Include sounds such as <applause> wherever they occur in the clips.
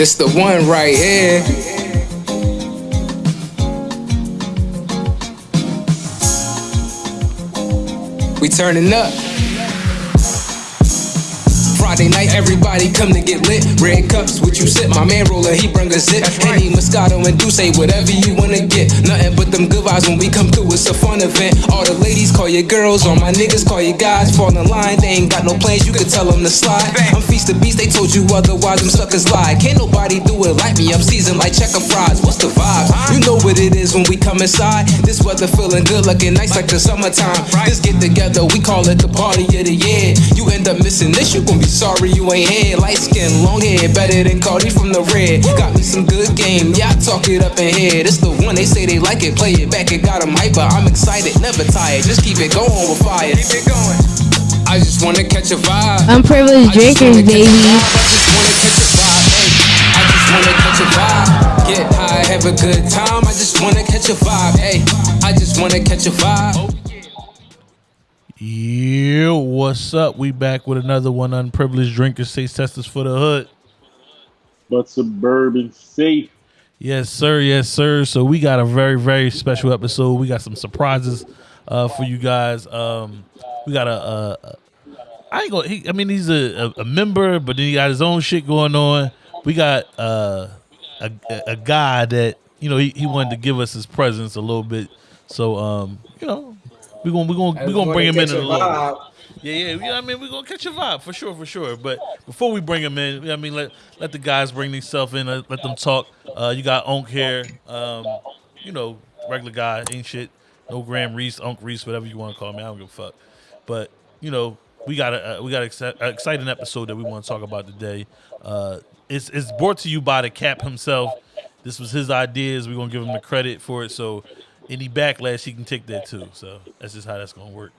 This the one right here. We turning up. Friday night, everybody come to get lit. Red cups, what you sip? My man roller, he bring a zip. Henny, Moscato, and Say whatever you wanna get. Nothing but them good vibes when we come through. It's a fun event. All the ladies call you girls, all my niggas call you guys. Fall in line, they ain't got no plans. You can tell them to slide. I'm feast the beast, they told you otherwise. Them suckers lie. Can't nobody do it like me. I'm seasoned like checker fries. What's the vibe? You know what it is when we come inside. This weather feeling good, looking nice like the summertime. This get together, we call it the party of the year. You end up missing this, you gon' be sorry you ain't here. Light skin, long hair, better than Cardi from the red. Got me some good game, yeah, I talk it up in here. This the one they say they like it, play it back, it got them hyper. I'm excited, never tired, just keep it going with fire. Keep it going. I just wanna catch a vibe. Unprivileged drinkers, baby. I just wanna catch a vibe. Hey, I just wanna catch a vibe. Get high, have a good time. I just wanna catch a vibe. Hey, I just wanna catch a vibe. Yeah, what's up? We back with another one. Unprivileged drinkers, say testers for the hood. But suburban safe. Yes, sir. Yes, sir. So we got a very, very special episode. We got some surprises uh, for you guys. Um, we got a, a, a I ain't gonna. He, I mean, he's a, a, a member, but then he got his own shit going on. We got uh, a a guy that you know he, he wanted to give us his presence a little bit. So um, you know, we're gonna we're gonna we're gonna bring him in in a little bit. Yeah, yeah, you know what I mean, we're gonna catch a vibe for sure, for sure. But before we bring him in, you know I mean, let let the guys bring themselves in, let, let them talk. Uh, you got Onk here, um, you know, regular guy, ain't shit. No Graham Reese, Onk Reese, whatever you want to call me, I don't give a fuck. But you know, we got a uh, we got an exciting episode that we want to talk about today. Uh, it's it's brought to you by the Cap himself. This was his ideas. We're gonna give him the credit for it. So any backlash, he can take that too. So that's just how that's gonna work.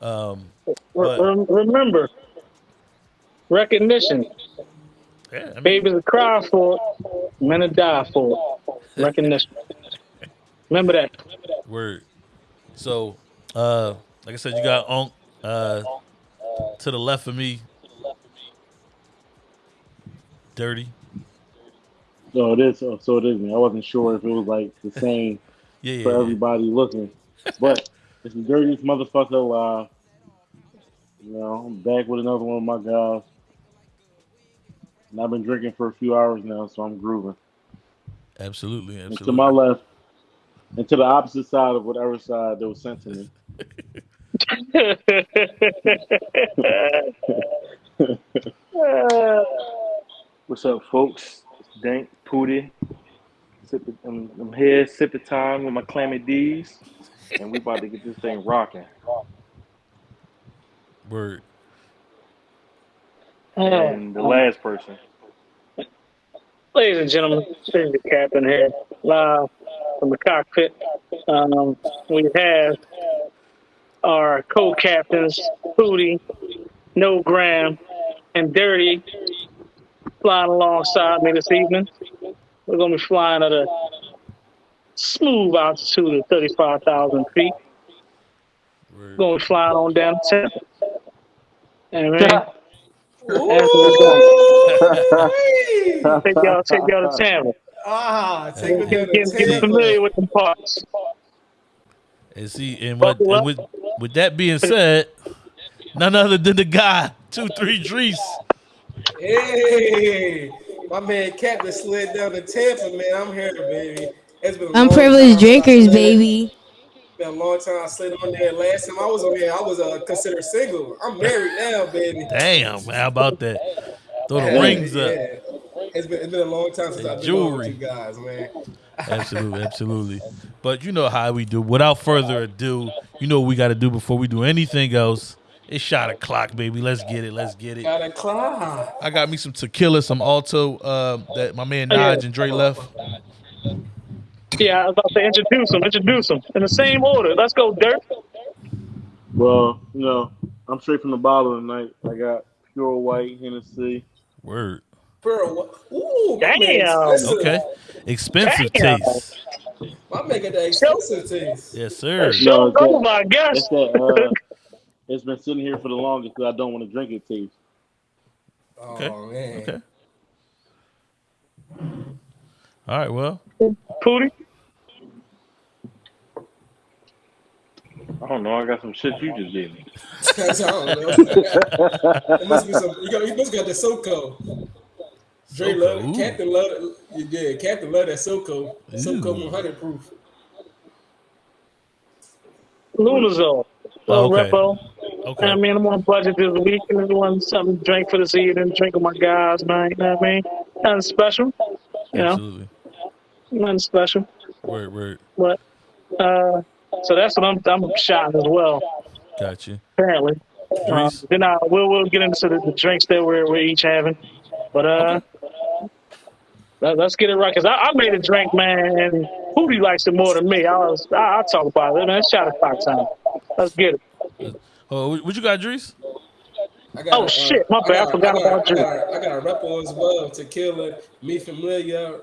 Um, but, remember, recognition. Yeah, I mean, Babies cry for it, men to die for it. Recognition. Remember that. Word. So, uh, like I said, you got Onk uh, to the left of me. Dirty. So it is. So it is. Me. I wasn't sure if it was like the same Yeah, yeah. for yeah. everybody looking, but <laughs> it's the dirtiest motherfucker alive. You know, I'm back with another one of my guys. And I've been drinking for a few hours now, so I'm grooving. Absolutely, And absolutely. to my left, and to the opposite side of whatever side they were sent to me. <laughs> <laughs> What's up, folks? It's Dank Pooty. Sipping, I'm, I'm here sipping time with my clammy D's, and we about to get this thing rocking. Word. And the last person, Ladies and gentlemen, this is the captain here, live from the cockpit. Um, we have our co-captains, Hootie, No Graham, and Dirty flying alongside me this evening. We're going to be flying at a smooth altitude of 35,000 feet. We're going to be flying on down to Tampa. And man, take y'all, take y'all to Tampa. Ah, take me Get, get, get familiar with them parts. And see, and, what, and with with that being said, none other than the guy two three Drees. Hey, my man Captain slid down to Tampa, man. I'm here, baby. It's been a long Unprivileged time since I drinkers, baby. Been a long time I slid on there. Last time I was on here, I was uh, considered single. I'm married now, baby. Damn, how about that? Throw the Yeah, rings up. yeah. It's been, it's been a long time since And I've been on jewelry. with you guys, man. Absolutely, absolutely. But you know how we do. Without further ado, you know what we got to do before we do anything else. It's shot o'clock, baby. Let's get it. Let's get it. Gotta climb. I got me some tequila, some Alto um, that my man Oh. Nige and Dre left. Yeah, I was about to introduce them, introduce them in the same order. Let's go, Dirt. Well, you know, I'm straight from the bottle tonight. I got pure white Hennessy. Word. Bro, what- ooh, my Damn. expensive. Okay. Expensive Damn. taste. I'm making that expensive taste. Yes, sir. Show No, go, that- my That's guest. that. Uh, it's been sitting here for the longest because I don't want to drink it. Taste. Oh Okay. man. Okay. All right. Well, Pootie? I don't know. I got some shit you just gave <laughs> <laughs> me. I don't know. it must be some. You, got, you must got the SoCo. Dre SoCo, love ooh. Captain love yeah Captain love that SoCo. SoCo Ooh. 100 proof. Lunazul. Oh, Little okay. repo. Okay. I mean, I'm on budget this week and I want something to drink for this evening, drink with my guys, man. You know what I mean? Nothing special. You know, Absolutely. nothing special. Word. Word. But uh so that's what I'm I'm shotting as well, Got you. apparently. Uh, then I we'll we'll get into the, the drinks that we're we're each having. But uh let, us get it right, cause I, I made a drink, man, and Hootie likes it more than me. I was I, I'll talk about it, man. It's shot o'clock time. Let's get it. Oh, what what you got, Drees? I got Oh, a, uh, shit, my bad, I forgot got, about I you. got, a- I got a repo as well. Tequila, me familiar.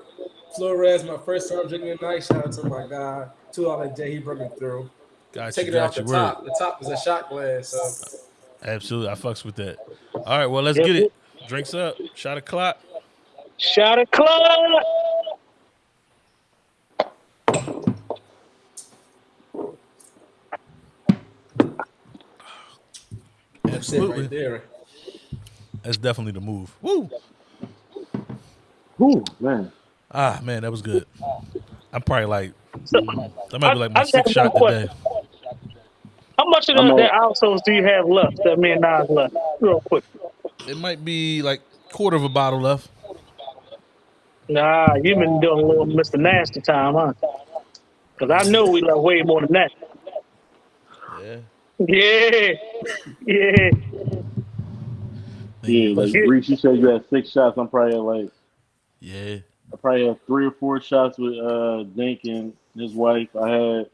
Flores, my first time drinking tonight. Shout out to my guy. Two dollar J, he brought me through. Got Taking you. it off Got the you. Word. top. The top is a shot glass. So Absolutely. I fucks with that. All right. Well, let's Yep. get it. Drinks up. Shot o'clock. Shot o'clock. That's it Absolutely. right there. That's definitely the move. Woo. Whew, man. Ah, man, that was good. I'm probably like So, that might be like my I- I sixth shot today. how much of I'm the, on- the outsoles do you have left that me and Nas left? Real quick. It might be like quarter of a bottle left. Nah, you've been doing a little Mr. Nasty time, huh? Because I know we left way more than that. Yeah. Yeah. Yeah. Yeah, like Yeah. Reese, you said you had six shots. I'm probably at like Yeah. I probably had three or four shots with uh Dink and his wife. I had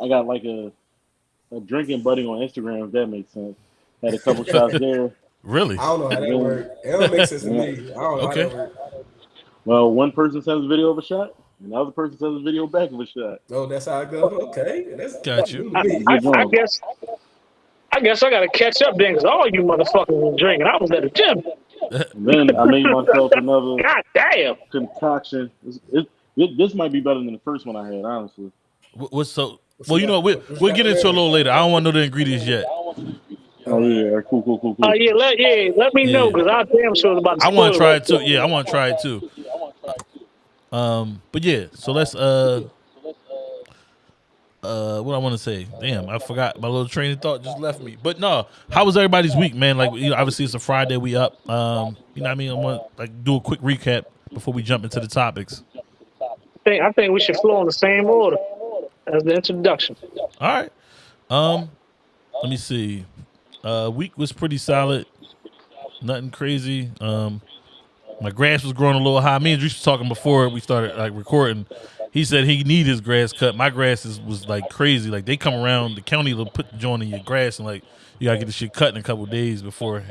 I got like a a drinking buddy on Instagram, if that makes sense. Had a couple shots <laughs> there. Really? I don't know how that Yeah. works. It don't make sense to me. I don't know Okay. how that works. Well, one person sends a video of a shot, and the other person sends a video back of a shot. Oh, that's how it goes. Okay, that's Got you. I, I, I guess I guess I gotta catch up then because all you motherfuckers were drinking. I was at the gym. And then I made myself another <laughs> God damn. concoction. It's- it- it- this might be better than the first one I had, honestly. What- What's so? Well, you know, we, we'll get into a little later. I don't want to know the ingredients yet. Oh yeah, cool, cool, cool, cool. Oh yeah, let yeah, let me know because I damn sure was about to I want to try it too. Yeah, I want to try it too. Um, but yeah, so let's uh, uh, what I want to say. Damn, I forgot my little train of thought just left me. But no, how was everybody's week, man? Like, you know, obviously it's a Friday, we up. Um, you know, what I mean, I want to like do a quick recap before we jump into the topics. I think, I think we should flow in the same order as the introduction. All right. Um, let me see. Uh, week was pretty solid. Nothing crazy. Um, my grass was growing a little high. Me and Drew was talking before we started like recording. He said he need his grass cut. My grass is, was like crazy. Like they come around the county will put the joint in your grass and like you gotta get the shit cut in a couple days before.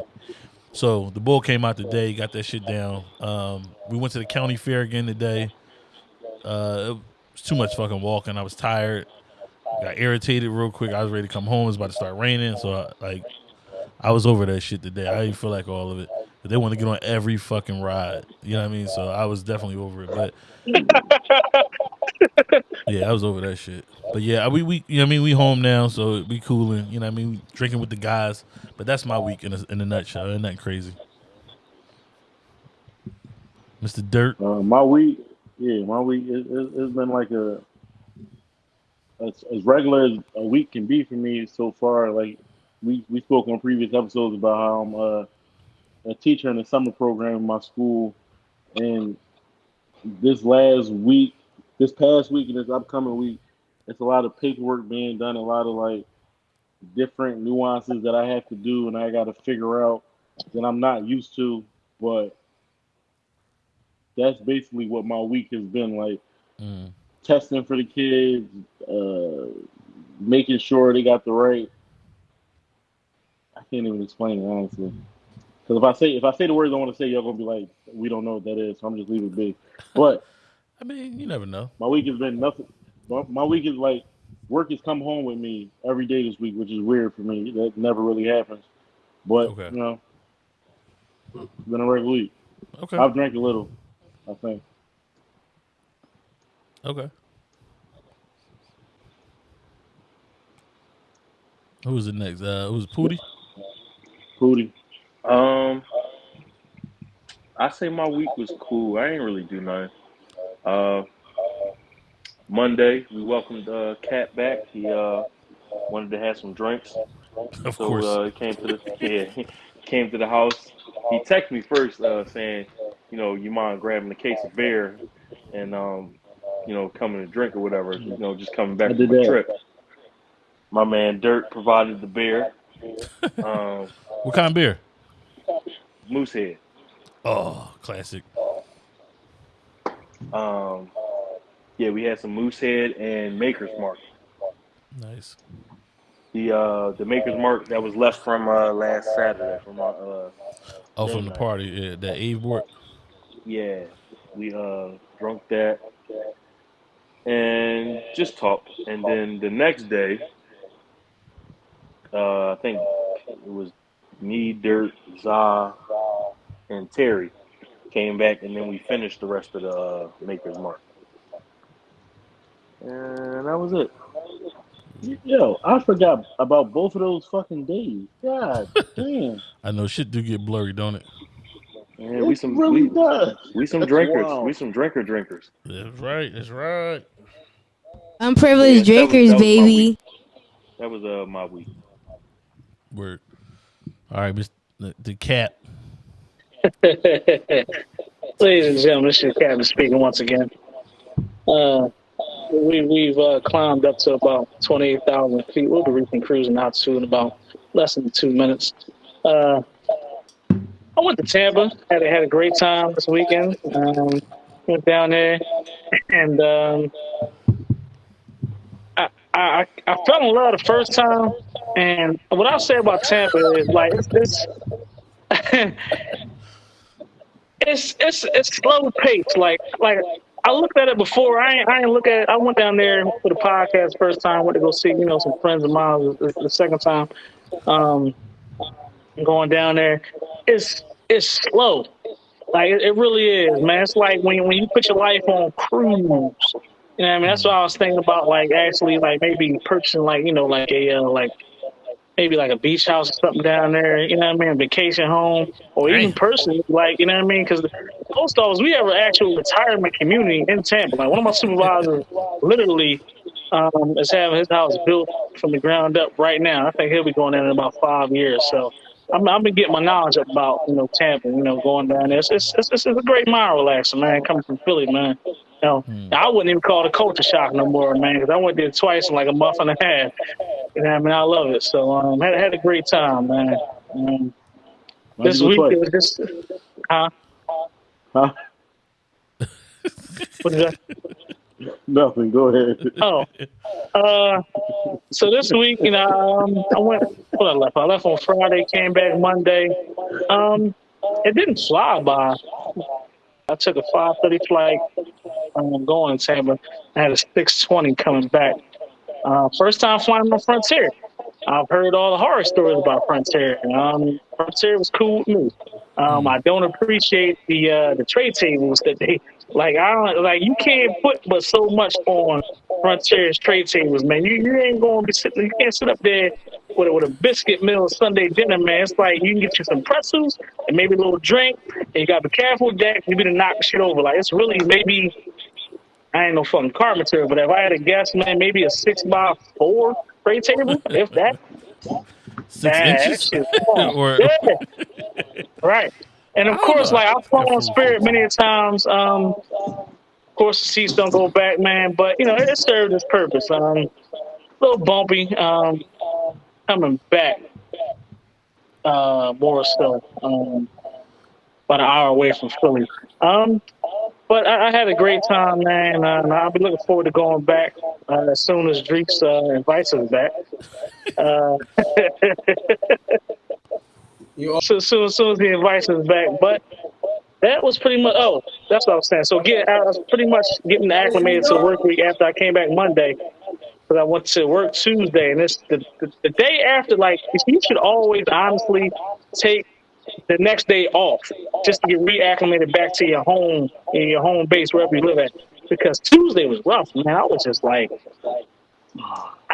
So the bull came out today, got that shit down. Um, we went to the county fair again today. Uh, it was too much fucking walking. I was tired got irritated real quick. I was ready to come home. It was about to start raining, so I, like I was over that shit today. I didn't feel like all of it. But they want to get on every fucking ride. You know what I mean? So I was definitely over it. But <laughs> yeah, I was over that shit. But yeah, we we you know what I mean we home now, so we cooling. You know what I mean we drinking with the guys. But that's my week in a, in a nutshell. Ain't nothing crazy. Mr. Dirt. Uh, my week, yeah, my week, it, it, it's been like a as, as regular as a week can be for me so far. Like we we spoke on previous episodes about how I'm uh, a teacher in the summer program in my school, and this last week, this past week, and this upcoming week, it's a lot of paperwork being done, a lot of like different nuances that I have to do, and I got to figure out that I'm not used to, but that's basically what my week has been like. Mm. testing for the kids uh making sure they got the right. I can't even explain it honestly because if i say if i say the words i want to say y'all gonna be like we don't know what that is so i'm just leaving it be. but I mean, you never know. my week has been nothing my, my week is like work has come home with me every day this week, which is weird for me. That never really happens. But Okay. you know, it's been a regular week. Okay. I've drank a little, I think. Okay. Who was it next? Uh, who was Pooty? Pooty. Um, I say my week was cool. I ain't really do nothing. Uh, Monday we welcomed uh, Cat back. He uh wanted to have some drinks, Of so course. uh, he came to the <laughs> yeah he came to the house. He texted me first uh, saying, you know, you mind grabbing a case of beer and um, you know, coming to drink or whatever. You know, just coming back I from did a that. trip. My man Dirt provided the beer. <laughs> Um, what kind of beer? Moosehead. Oh, classic. Um, yeah, we had some Moosehead and Maker's Mark. Nice. The uh, the Maker's Mark that was left from uh, last Saturday from our uh, Oh, from the party. Yeah, that Eve bought. yeah, we uh drunk that and just talked. And then the next day, uh, I think it was me, Dirt, Za, and Terry came back, and then we finished the rest of the uh, Maker's Mark. And that was it. Yo, I forgot about both of those fucking days. God <laughs> damn. I know shit do get blurry, don't it? Yeah, we some really we, does. we some That's drinkers. wild. We some drinker drinkers. That's right. That's right. Unprivileged Yeah, that was- drinkers, that was baby. That was uh my week. Word. All right, Miss the, the cat. <laughs> Ladies and gentlemen, this is Captain speaking once again. Uh, we, we've uh, climbed up to about 28,000 feet. We'll be reaching cruising altitude in about less than two minutes. Uh, I went to Tampa. Had a, had a great time this weekend. Um, went down there, and um, I, I I fell in love the first time. And what I'll say about Tampa is like it's, it's <laughs> it's it's it's slow pace. Like like I looked at it before. I ain't, I ain't look at it. I went down there for the podcast first time. Went to go see you know some friends of mine. The, the second time, um, going down there, it's it's slow. Like it, it really is, man. It's like when when you put your life on cruise. You know what I mean? That's what I was thinking about. Like actually, like maybe purchasing like you know like a uh, like maybe like a beach house or something down there, you know what I mean, vacation home, or even personally, like, you know what I mean? Because the post office, we have an actual retirement community in Tampa. Like, one of my supervisors literally um, is having his house built from the ground up right now. I think he'll be going there in about five years. So I'm, I've been getting my knowledge about, you know, Tampa, you know, going down there. It's, it's, it's, it's a great mind relaxer, man, coming from Philly, man. Know, Hmm. I wouldn't even call it a culture shock no more, man, because I went there twice in like a month and a half. You know, I mean, I love it. So, um, had had a great time, man. Um, this week it was just, huh? Huh? <laughs> What is that? Nothing. Go ahead. Oh, uh, so this week, you know, um, I went. What I left? I left on Friday, came back Monday. Um, it didn't fly by. I took a five thirty flight, um, going to Tampa. I had a six twenty coming back. Uh, first time flying on Frontier. I've heard all the horror stories about Frontier. Um, Frontier was cool with me. Um, I don't appreciate the uh, the tray tables that they like. I don't like. You can't put but so much on Frontier's trade tables, man. You, you ain't gonna be sitting. You can't sit up there with a, with a biscuit meal Sunday dinner, man. It's like you can get you some pretzels and maybe a little drink, and you got to be careful with that. You be to knock shit over. Like it's really maybe. I ain't no fucking carpenter, but if I had a guess, man, maybe a six by four tray table, if that. Six that inches? shit's <laughs> small. or Yeah. Right. And of course, know. like I've flown on Spirit many a times. Um, of course, the seats don't go back, man, but you know it served its purpose. Um, a little bumpy. Um, coming back, uh, more so. Um, about an hour away from Philly. Um, but I, I had a great time, man. Uh, and I'll be looking forward to going back uh, as soon as Dreeks uh, invites us back. Uh, <laughs> You so soon, as soon as he invites us back. But that was pretty much. Oh, that's what I was saying. So get, I was pretty much getting acclimated to the work week after I came back Monday. because I went to work Tuesday, and it's the, the the day after. Like you should always honestly take the next day off just to get reacclimated back to your home in your home base wherever you live at. Because Tuesday was rough, man. I was just like,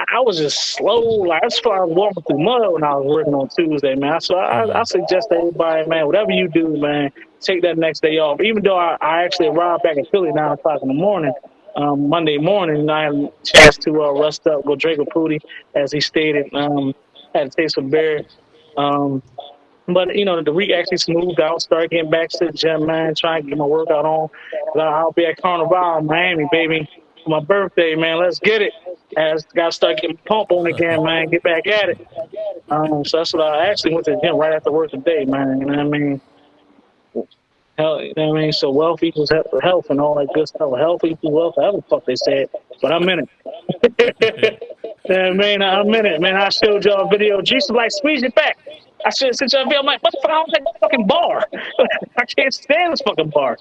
I was just slow. Like that's why I was walking through mud when I was working on Tuesday, man. So I, I suggest to everybody, man, whatever you do, man, take that next day off. Even though I, I actually arrived back in Philly nine o'clock in the morning, um, Monday morning, and I had a chance to uh, rest up, go drink with Pootie, as he stated. Um, had a taste of beer. Um, but you know, the week actually smoothed out. Started getting back to the gym, man. Trying to get my workout on. I'll be at Carnival in Miami, baby, my birthday, man. Let's get it. As got to start getting pump on again, man. Get back at it. Um, so that's what I actually went to the gym right after work today, man. You know what I mean? Hell, you know what I mean? So wealth equals he- health and all that good stuff. Health equals wealth, however the fuck they said. But I'm in it. <laughs> yeah, man, I'm in it, man. I showed y'all a video. Jesus like, squeeze it back. I should have sent y'all. I'm like, what the fuck? I don't take the fucking bar. <laughs> I can't stand this fucking bar.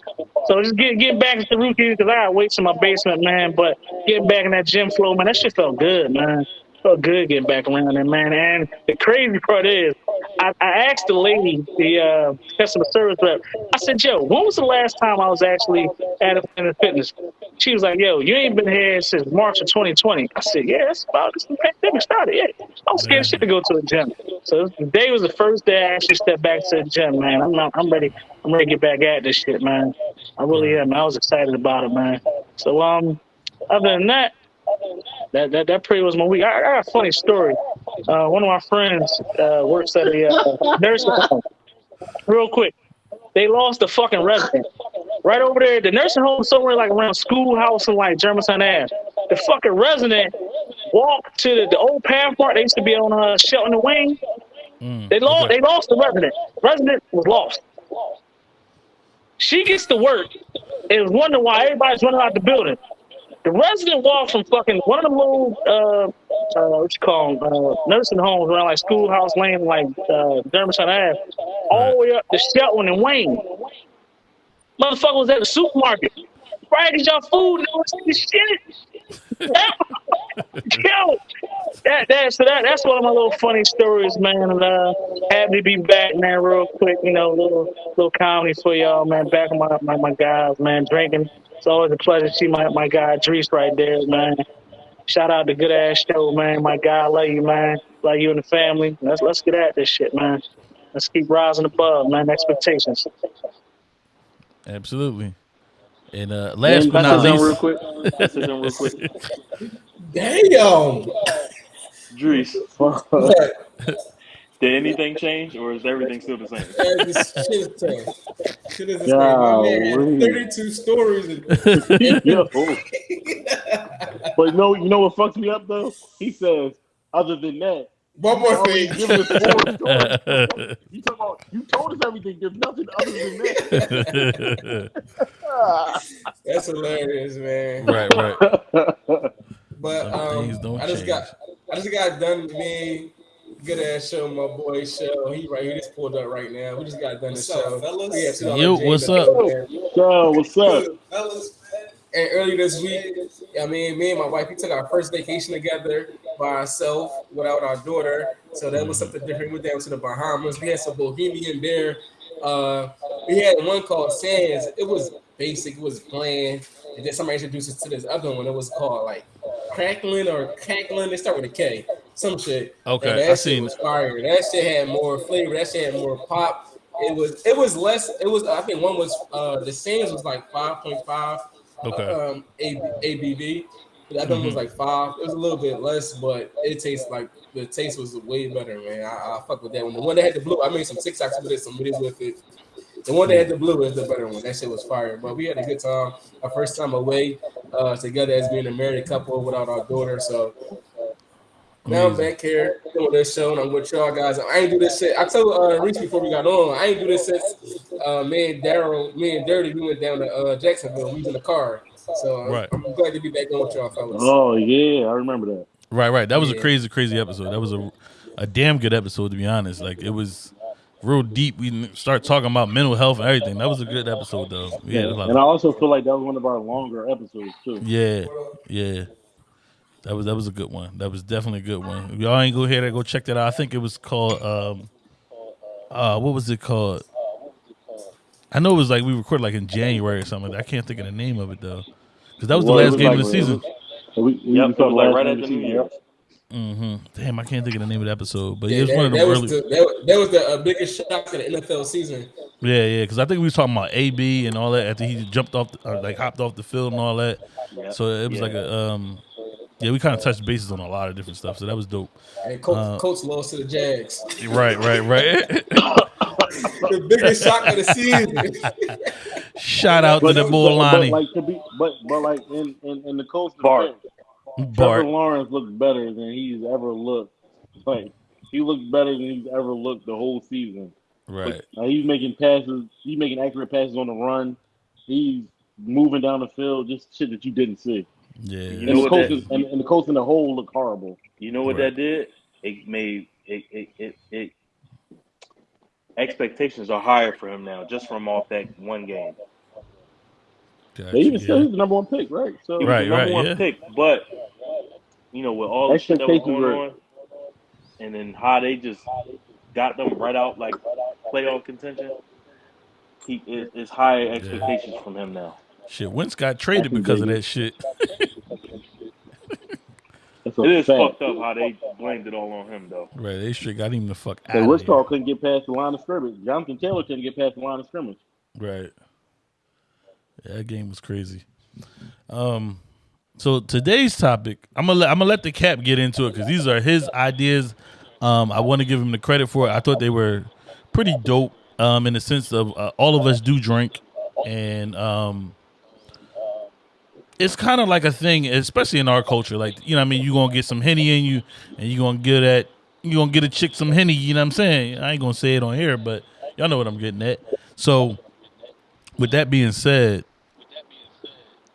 So just get get back to the routine because I got weights in my basement, man. But getting back in that gym flow, man, that shit felt good, man. Felt good getting back around there, man. And the crazy part is, I, I asked the lady, the uh, customer service rep, I said, yo, when was the last time I was actually at a Planet Fitness? She was like, yo, you ain't been here since March of 2020. I said, yeah, that's about this pandemic started. Yeah, I was scared shit to go to the gym. So today was the first day I actually stepped back to the gym, man. I'm not, I'm ready. I'm ready to get back at this shit, man. I really am. I was excited about it, man. So um, other than that, that that, that pretty was my week. I, I got a funny story. Uh, one of my friends uh, works at a uh, nursing home. Real quick, they lost the fucking resident right over there. The nursing home somewhere like around schoolhouse and like Germantown Ave. The fucking resident walked to the, the old Pathmark. They used to be on uh, Chelten and Wayne. They lost. They lost the resident. Resident was lost. She gets to work and wondering why everybody's running out the building. The resident walked from fucking one of the little uh, uh what you call 'em, uh, nursing homes around like Schoolhouse Lane, like uh, Germantown Ave, all the way up to Chelten and Wayne. Motherfucker was at the supermarket. Right, y'all food. This shit. <laughs> Yo, that that so that that's one of my little funny stories, man. And uh, happy to be back, man. Real quick, you know, little little comedy for y'all, man. Back with my my, my guys, man. Drinking. It's always a pleasure to see my my guy Dries right there, man. Shout out to good ass show, man. My guy, I love you, man. Love you and the family. Let's let's get at this shit, man. Let's keep rising above, man. Expectations. Absolutely. And uh, last but not say real least, quick? Can I say something real quick? <laughs> Damn. Dries, <laughs> What? <laughs> did anything change or is everything still the same? <laughs> Man, this shit is. Shit is the same. My man had 32 stories. And, <laughs> Yo. <laughs> but no, you know what fucks me up though? He says, other than that, one more thing. give us four stories. You talk about you told us everything. There's nothing other than that. That's hilarious, man. right, right. But um, I just got I just got done with me. Good ass show, my boy show. He right here, just pulled up right now. We just got done the show. fellas? We had two Yo, dollar what's up? there. Yo, what's up? Fellas. And earlier this week, I mean, me and my wife, we took our first vacation together by ourselves without our daughter. So that was something different. We went down to the Bahamas. We had some Bahamian beer. Uh, we had one called Sands. It was basic. It was bland. And then somebody introduced us to this other one. It was called like Crackling or Cackling. They start with a K. Some shit. Okay, And that I seen was fire. That shit had more flavor. That shit had more pop. It was. It was less. It was. I think one was. Uh, the Sands was like five point five Okay. um, A- ABV. The other one was like five. It was a little bit less, but it tastes like the taste was way better, man. I, I fuck with that one. The one that had the blue, I made some TikToks with it, some videos with it. The one that had the blue is the better one. That shit was fire. But we had a good time. Our first time away uh, together as being a married couple without our daughter. So now I'm back here doing this show, and I'm with y'all guys. I ain't do this shit. I told uh, Reese before we got on, I ain't do this since uh, me and Daryl, me and Dirty, we went down to uh, Jacksonville. We was in the car. So I'm- Right. I'm glad to be back on with y'all fellas. Oh yeah, I remember that. Right, right. That was a crazy, crazy episode. That was a a damn good episode to be honest. Like it was real deep. We start talking about mental health and everything. That was a good episode though. Yeah, had And I also feel like that was one of our longer episodes too. yeah, yeah. That was that was a good one. That was definitely a good one. If y'all ain't go ahead and go check that out. I think it was called um uh what was it called? I know it was like we recorded like in January or something. I can't think of the name of it though. Because that was the Well, it last was game like- of the season. So we, we Yep, it saw was like right game of the New season, Year's. yep. hmm Damn, I can't think of the name of the episode, but Yeah, it was that, one of the that was the, that, was- that was the uh, biggest shock of the NFL season. Yeah, yeah, because I think we was talking about AB and all that after he jumped off, the, or like hopped off the field and all that. Yep. So it was Yeah. like a, um, yeah, we kind of touched bases on a lot of different stuff. So that was dope. And Colts, Uh, Colts lost to the Jags. Right, right, right. <laughs> the biggest shock of the season. Shout out to But, the but, bull but Lonnie like to be, but but like in in, in the Colts Bart. defense, Trevor Bart. Lawrence looks better than he's ever looked. Like he looks better than he's ever looked the whole season. Right. Uh, he's making passes. He's making accurate passes on the run. He's moving down the field. Just shit that you didn't see. Yeah. You And know the what Colts that- is- and, and the Colts in the whole look horrible. You know what Right. that did? It made it it, it it expectations are higher for him now, just from off that one game. Gotcha, They even said yeah. he's the number one pick, right? So He was Right, the number right, one yeah. pick, but you know, with all the shit that was Expectations going were- on, and then how they just got them right out like playoff contention, he it, it's higher expectations from him now. Shit, Wentz got traded because of that shit. <laughs> That's a It is fact. fucked up how they blamed it all on him though. Right, they straight got him the fuck So out Rich of Carl couldn't get past the line of scrimmage. Jonathan Taylor couldn't get past the line of scrimmage. Right. Yeah, that game was crazy. Um, so today's topic, I'm gonna let, I'm gonna let the cap get into it because these are his ideas. Um, I want to give him the credit for it. I thought they were pretty dope. Um, in the sense of uh, all of us do drink, and um, it's kind of like a thing, especially in our culture. Like you know, I mean, you gonna get some henny in you, and you gonna get at you gonna get a chick some henny. You know what I'm saying? I ain't gonna say it on here, but y'all know what I'm getting at. So with that being said,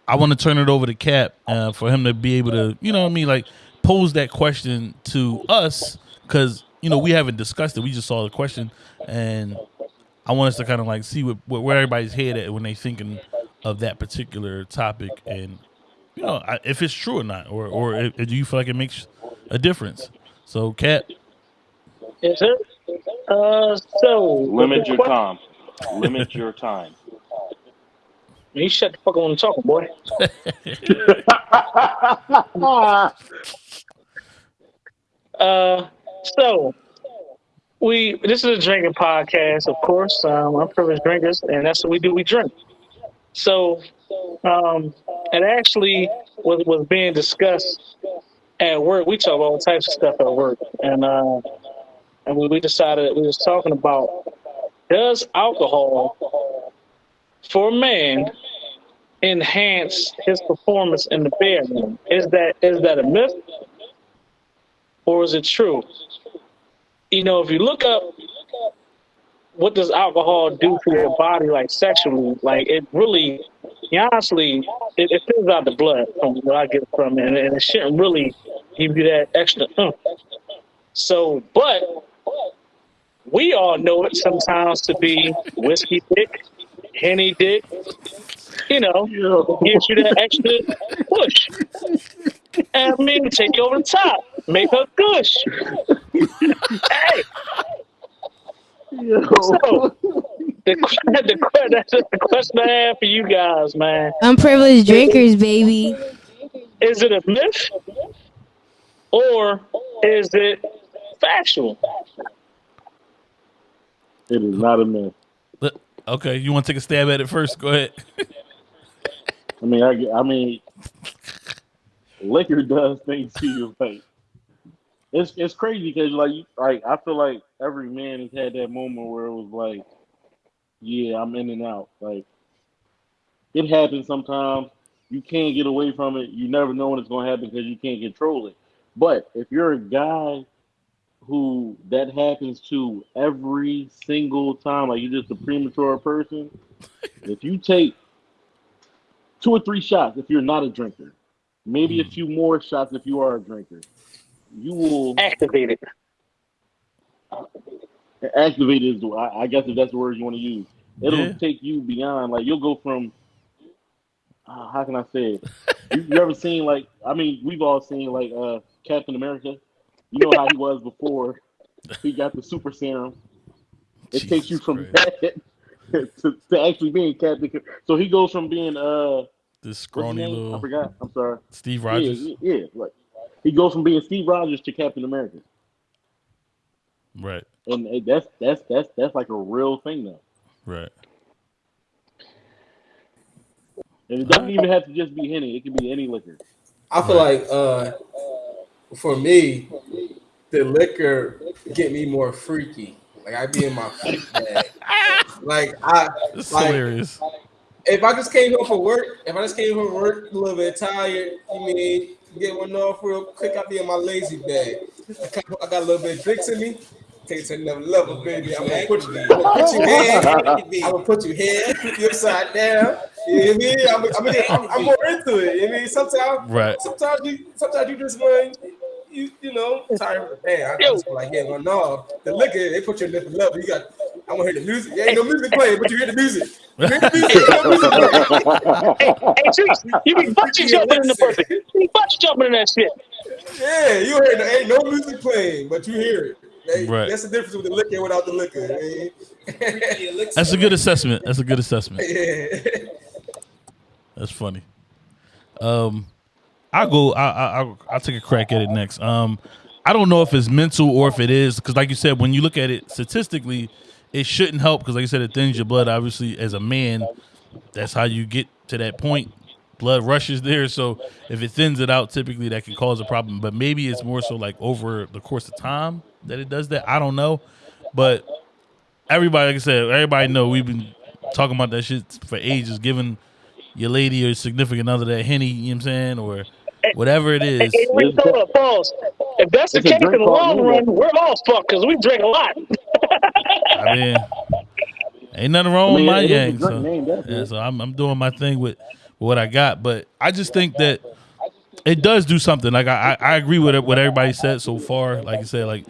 I want to turn it over to Cap uh, for him to be able to, you know what I mean, like pose that question to us because you know we haven't discussed it. We just saw the question, and I want us to kind of like see what, what where everybody's head at when they thinking of that particular topic, and you know I, if it's true or not, or or if, do you feel like it makes a difference? So, cat Is it? Uh, so Limit your time. Limit your time. <laughs> You shut the fuck on the talking, boy. <laughs> Uh, so we this is a drinking podcast, of course. Um, I'm privileged drinkers, and that's what we do. We drink. So, um, it actually was was being discussed at work. We talk about all types of stuff at work, and uh, and we, we decided we was talking about does alcohol for a man enhance his performance in the bedroom? Is that is that a myth? or is it true? You know, if you look up what does alcohol do for your body, like sexually, like it really, honestly, it, it fills out the blood from what I get from it, and, and it shouldn't really give you that extra. So, but we all know it sometimes to be whiskey dick, henny dick, you know, gives you that extra push. And I mean, take you over the top, make her gush. hey, so <laughs> the, the, the, that's the question I have for you guys, man. Unprivileged drinkers, baby. Is it a myth or is it factual? It is not a myth. Let- okay, you want to take a stab at it first? Go ahead. I mean, I, I mean, liquor does things to you. Like, it's it's crazy because like like I feel like every man has had that moment where it was like, yeah, I'm in and out. Like, it happens sometimes. You can't get away from it. You never know when it's going to happen because you can't control it. But if you're a guy who that happens to every single time, like you're just a premature person, <laughs> if you take two or three shots if you're not a drinker, maybe a mm. few more shots if you are a drinker, you will activate it. Activate is the I, I guess if that's the word you want to use. It'll Yeah. take you beyond like you'll go from uh, how can I say it? you, you ever seen like? I mean, we've all seen like uh Captain America. You know how he was before he got the super serum. It takes you from Christ. that <laughs> to, to actually being Captain. So he goes from being uh This what's his scrawny name? I forgot. I'm sorry. Steve Yeah, Rogers. yeah, yeah, like he goes from being Steve Rogers to Captain America, Right, and that's that's that's that's like a real thing now. right. And it doesn't even have to just be henny; it can be any liquor. I feel like uh, for me, the liquor get me more freaky. Like I be in my freak bag. Like I It's like hilarious. if I just came home from work, if I just came home from work a little bit tired, you mean get one off real quick, I be in my lazy bag. I got a little bit of drinks in me. Take it to another level, baby. I'm gonna put you, I'm gonna put you head, I'm gonna put you head, put you upside down. You know what I mean? I'm, I'm, I'm, I'm more into it. You know I mean? Sometimes, Right. sometimes you, sometimes you just want, you, you know, tired of the band. I just feel like getting one off. The liquor, they put you in a different level. You got, I want to hear the music. There ain't no music playing, but you hear the music. You hear the music. No music playing. Hey, Juice, you be bungee jumping in the person. You be bungee jumping in that shit. Yeah, you hear the, ain't no music playing, but you hear it. Hey, Right. That's the difference with the liquor without the liquor. That's a good assessment. That's a good assessment. <laughs> yeah. That's funny. Um, I go. I I I'll, I'll take a crack at it next. Um, I don't know if it's mental or if it is because, like you said, when you look at it statistically, it shouldn't help because, like I said, it thins your blood. Obviously, as a man, that's how you get to that point. Blood rushes there, so if it thins it out, typically that can cause a problem. But maybe it's more so like over the course of time that it does that. I don't know, but everybody, like I said, everybody know we've been talking about that shit for ages, giving your lady or significant other that henny, you know what I'm saying, or whatever it is. Hey, wait, hold up. If that's the case in the long run, we're all fucked because we drink a lot. <laughs> I mean, ain't nothing wrong I mean, with my yang. So, name, yeah, so I'm, I'm doing my thing with what I got, but I just think that it does do something. Like I, I I agree with it, what everybody said so far. Like I said, like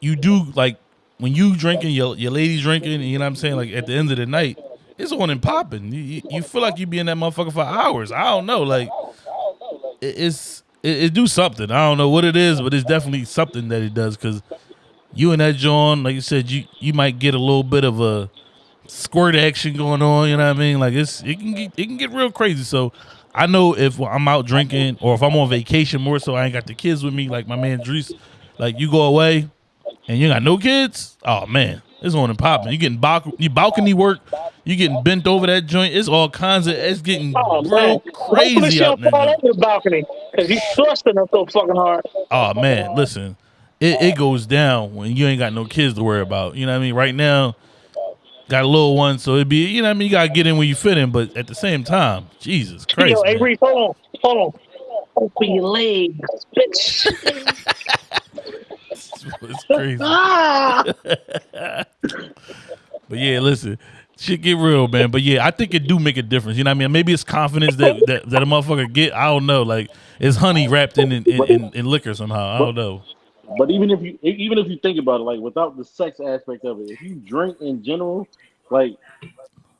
you do like when you drinking, your your lady drinking, you know what I'm saying. Like at the end of the night, it's on and popping. You, you, you feel like you be in that motherfucker for hours. I don't know, like it, it's it, it do something. I don't know what it is, but it's definitely something that it does because you and that John, like you said, you you might get a little bit of a squirt action going on. You know what I mean? Like it's it can get it can get real crazy. So I know if I'm out drinking or if I'm on vacation more so I ain't got the kids with me, like my man Dries, like you go away and you got no kids, oh man, it's on and popping. You getting balcony, you balcony work, you getting bent over that joint. It's all kinds of it's getting Oh, real man. Crazy out there. fall the balcony because he's thrusting her so fucking hard. Oh man, listen, it, it goes down when you ain't got no kids to worry about. You know what I mean? Right now, got a little one, so it'd be you know what I mean. You gotta get in when you fit in, but at the same time, Jesus Christ, Yo, hey, man. Reese, hold on, hold on. Open your legs, bitch. it's crazy. <laughs> ah! <laughs> But yeah, listen, shit get real, man. But yeah, I think it do make a difference. You know what I mean? Maybe it's confidence that that, that a motherfucker get. I don't know. Like it's honey wrapped in in, in, in, in liquor somehow. I don't know. But even if you even if you think about it, like without the sex aspect of it, if you drink in general, like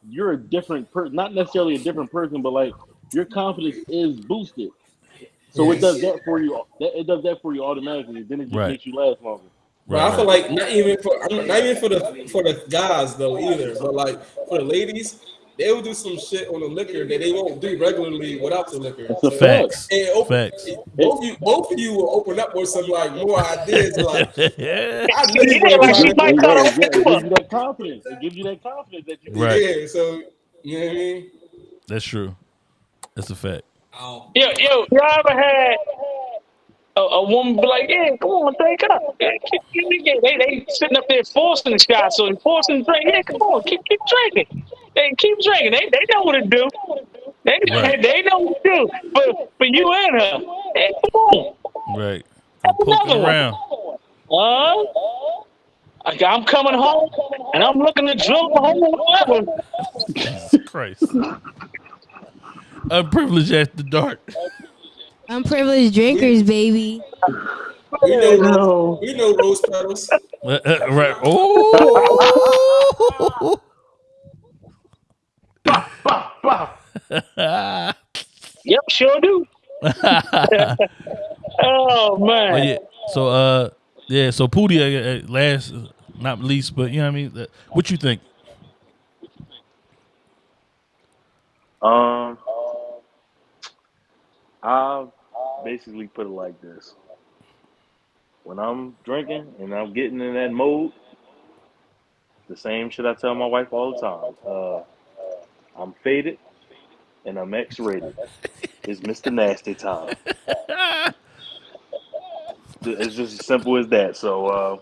you're a different person. Not necessarily a different person, but like your confidence is boosted. So it does that for you. That, it does that for you automatically. Then it just Right. makes you last longer. But I feel like not even for not not even for the for the guys though either, but like for the ladies, they will do some shit on the liquor that they won't do regularly without the liquor. That's a So- Facts. And open, Facts. both of you, both of you will open up with some like more ideas. Like <laughs> yeah. I know you Yeah, like she might to- cut Yeah, yeah, it gives you that confidence. It gives you that confidence that you Right. Yeah, so you know what I mean. That's true. That's a fact. Oh, Yo, yo, y'all ever had a, a woman be like, yeah, come on, drink up. Yeah, keep, keep, keep- they, they sitting up there forcing the shot, so they forcing the drink. Yeah, come on, keep, keep drinking. They keep drinking. They, they know what to do. They, Right. they know what to do. But for you and her, hey, come on. Right. Have Poking another one. around. Huh? I'm coming home and I'm looking to drill a hole or whatever. Jesus Christ. Unprivileged after dark. Unprivileged drinkers, baby. we know, No. we know rose petals. Uh, uh, right. Oh. Yep, sure do. <laughs> Oh man. But yeah, so uh, yeah, so Pootie, uh, uh, last not least, but you know what I mean. Uh, What you think? Um, I'll basically put it like this: when I'm drinking and I'm getting in that mode, the same shit I tell my wife all the time. Uh, I'm faded and I'm X-rated. It's Mr. Nasty time. <laughs> It's just as simple as that. So uh,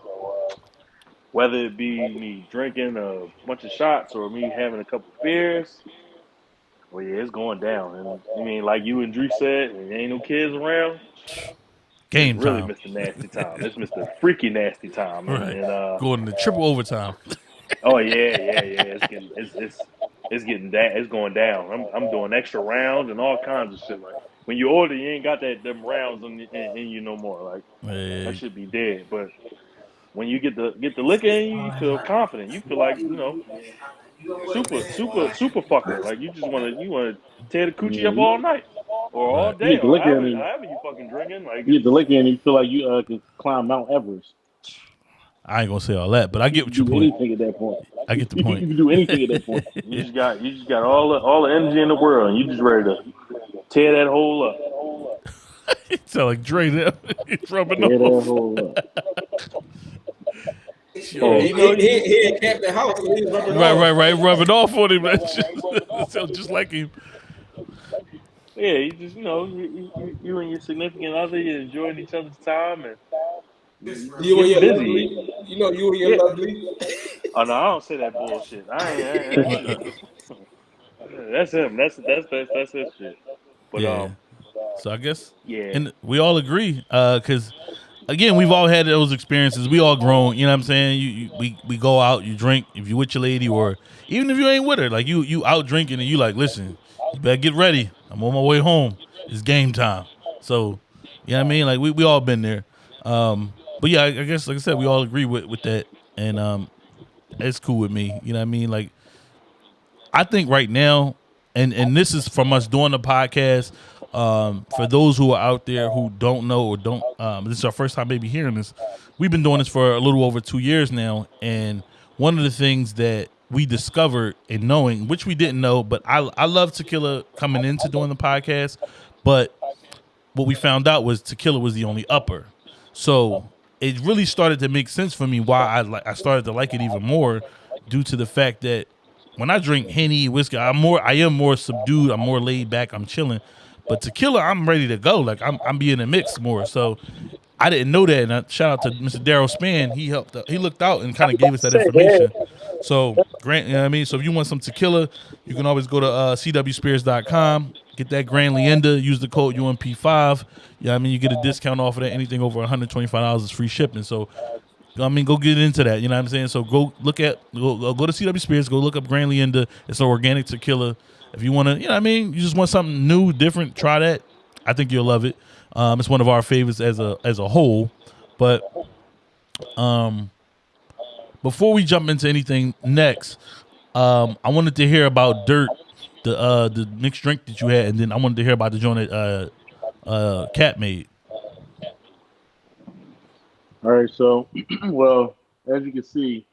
whether it be me drinking a bunch of shots or me having a couple beers, well, yeah, it's going down. And I mean, like you and Drew said, there ain't no kids around. Game It's really time. Mr. Nasty time. It's Mr. Freaky Nasty time. Right. and, uh, Going to triple overtime. <laughs> oh yeah, yeah, yeah. It's getting, it's, it's, it's getting down. It's going down. I'm, I'm doing extra rounds and all kinds of shit. Like when you order, you ain't got that them rounds in, in, in you no more. Like Yeah. that should be dead. But when you get the get the liquor in you, you feel confident. You feel like you know, super, super, super fucker. Like you just want to you want to tear the coochie up all night or all day You get the or liquor in however, you. however you fucking drinking. Like You get the liquor and you feel like you uh, can climb Mount Everest. I ain't gonna say all that, but I get what you your can do point. anything at that point. I get the point. you can do anything at that point. <laughs> you just got you just got all the all the energy in the world, and you just ready to tear that hole up. <laughs> it's like Dre there. <laughs> He's rubbing Tear that off. hole up. Yeah, he, he, he, he ain't capped the house. So he's rubbing Right, off. right, right. Rubbing off on him. That <laughs> shit <laughs> sound just like him. Yeah, you just you know you, you, you and your significant other, you're enjoying each other's time, and You and your Busy. lovely. You know, you and your Yeah. lovely. oh no, I don't say that bullshit. I ain't. I ain't <laughs> that's him. That's that's that's that's his shit. But Yeah. um, So I guess, yeah, and we all agree, uh, because again, we've all had those experiences. We all grown. You know what I'm saying? You, you we we go out, you drink. If you with your lady, or even if you ain't with her, like you you out drinking and you like, listen, you better get ready. I'm on my way home. It's game time. So, you know what I mean? Like we we all been there. Um, but yeah, I, I guess like I said, we all agree with with that, and um, it's cool with me. You know what I mean? Like I think right now, and and this is from us doing the podcast. Um, for those who are out there who don't know or don't, um, this is our first time maybe hearing this. We've been doing this for a little over two years now, and one of the things that we discovered in knowing, which we didn't know, but I I love tequila coming into doing the podcast, but what we found out was tequila was the only upper. So it really started to make sense for me why I like I started to like it even more due to the fact that when I drink henny whiskey, I'm more I am more subdued, I'm more laid back, I'm chilling. But tequila, I'm ready to go. Like I'm I'm being a mix more. So I didn't know that. And I, shout out to Mr. Daryl Span. He helped. He looked out and kind of gave us that information. So Grant, you know what I mean. So if you want some tequila, you can always go to uh, cwspirits.com. Get that Grand Leander. Use the code UMP5. Yeah, I mean you get a discount off of that. Anything over 125 dollars is free shipping. So I mean, go get into that. You know what I'm saying? So go look at go, go to CW Spirits. Go look up Grand Leander. It's an organic tequila. If you want to, you know what I mean, you just want something new, different. Try that. I think you'll love it. Um, it's one of our favorites as a as a whole. But um, before we jump into anything next, um, I wanted to hear about Dirt, the uh the mixed drink that you had, and then I wanted to hear about the joint that uh uh Cat made. All right, so <clears throat> well, as you can see,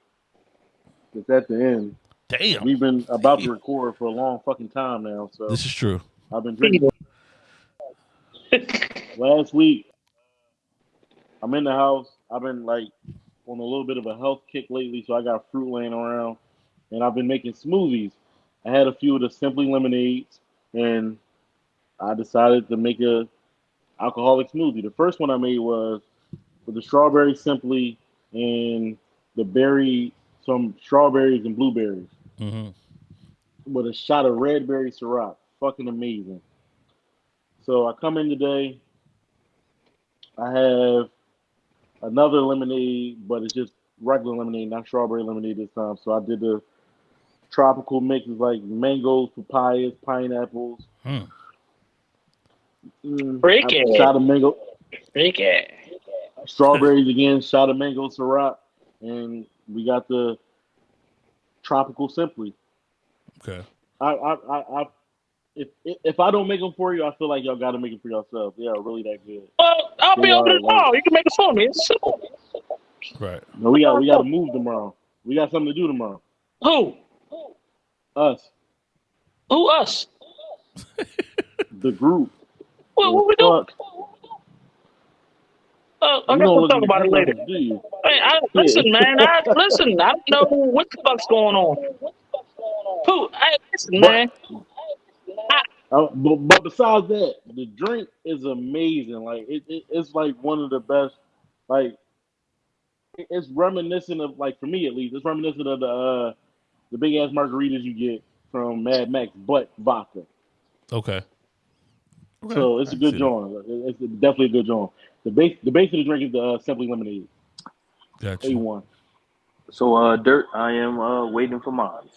it's at the end. Damn, We've been about to record for a long fucking time now, so this is true. I've been drinking. Last week, I'm in the house. I've been like on a little bit of a health kick lately, so I got fruit laying around, and I've been making smoothies. I had a few of the Simply lemonades, and I decided to make a alcoholic smoothie. The first one I made was with the strawberry Simply and the berry, some strawberries and blueberries hmm with a shot of red berry Ciroc. Fucking amazing. So I come in today. I have another lemonade, but it's just regular lemonade, not strawberry lemonade this time. So I did the tropical mixes like mangoes, papayas, pineapples. Hmm. Mm, Break it. Shot of mango, Freak it. strawberries again, shot of mango Ciroc, and we got the tropical simply. Okay. I I I, I if, if if I don't make them for you, I feel like y'all got to make them for yourself. They are really that good. Well, I'll be They over are, tomorrow. You can make it for me. It's simple. Right. No, we got we got to move tomorrow. We got something to do tomorrow. Who? Us, Who us? <laughs> the group. What, what we doing? Fuck. Uh, I You guess don't we'll talk about it later. do you? Hey, I, Yeah. listen, man. I listen. I don't know what the fuck's going on. Who? Hey, listen, But- man. Uh, but, but besides that, the drink is amazing. Like it, it, it's like one of the best. Like it- it's reminiscent of like for me at least, it's reminiscent of the uh, the big ass margaritas you get from Mad Max, but vodka. Okay. Okay. So it's I a can good see that. joint. It's definitely a good joint. The base the base of the drink is the uh, simply lemonade. Gotcha. A one. So, uh, Dirt, I am uh, waiting for mine.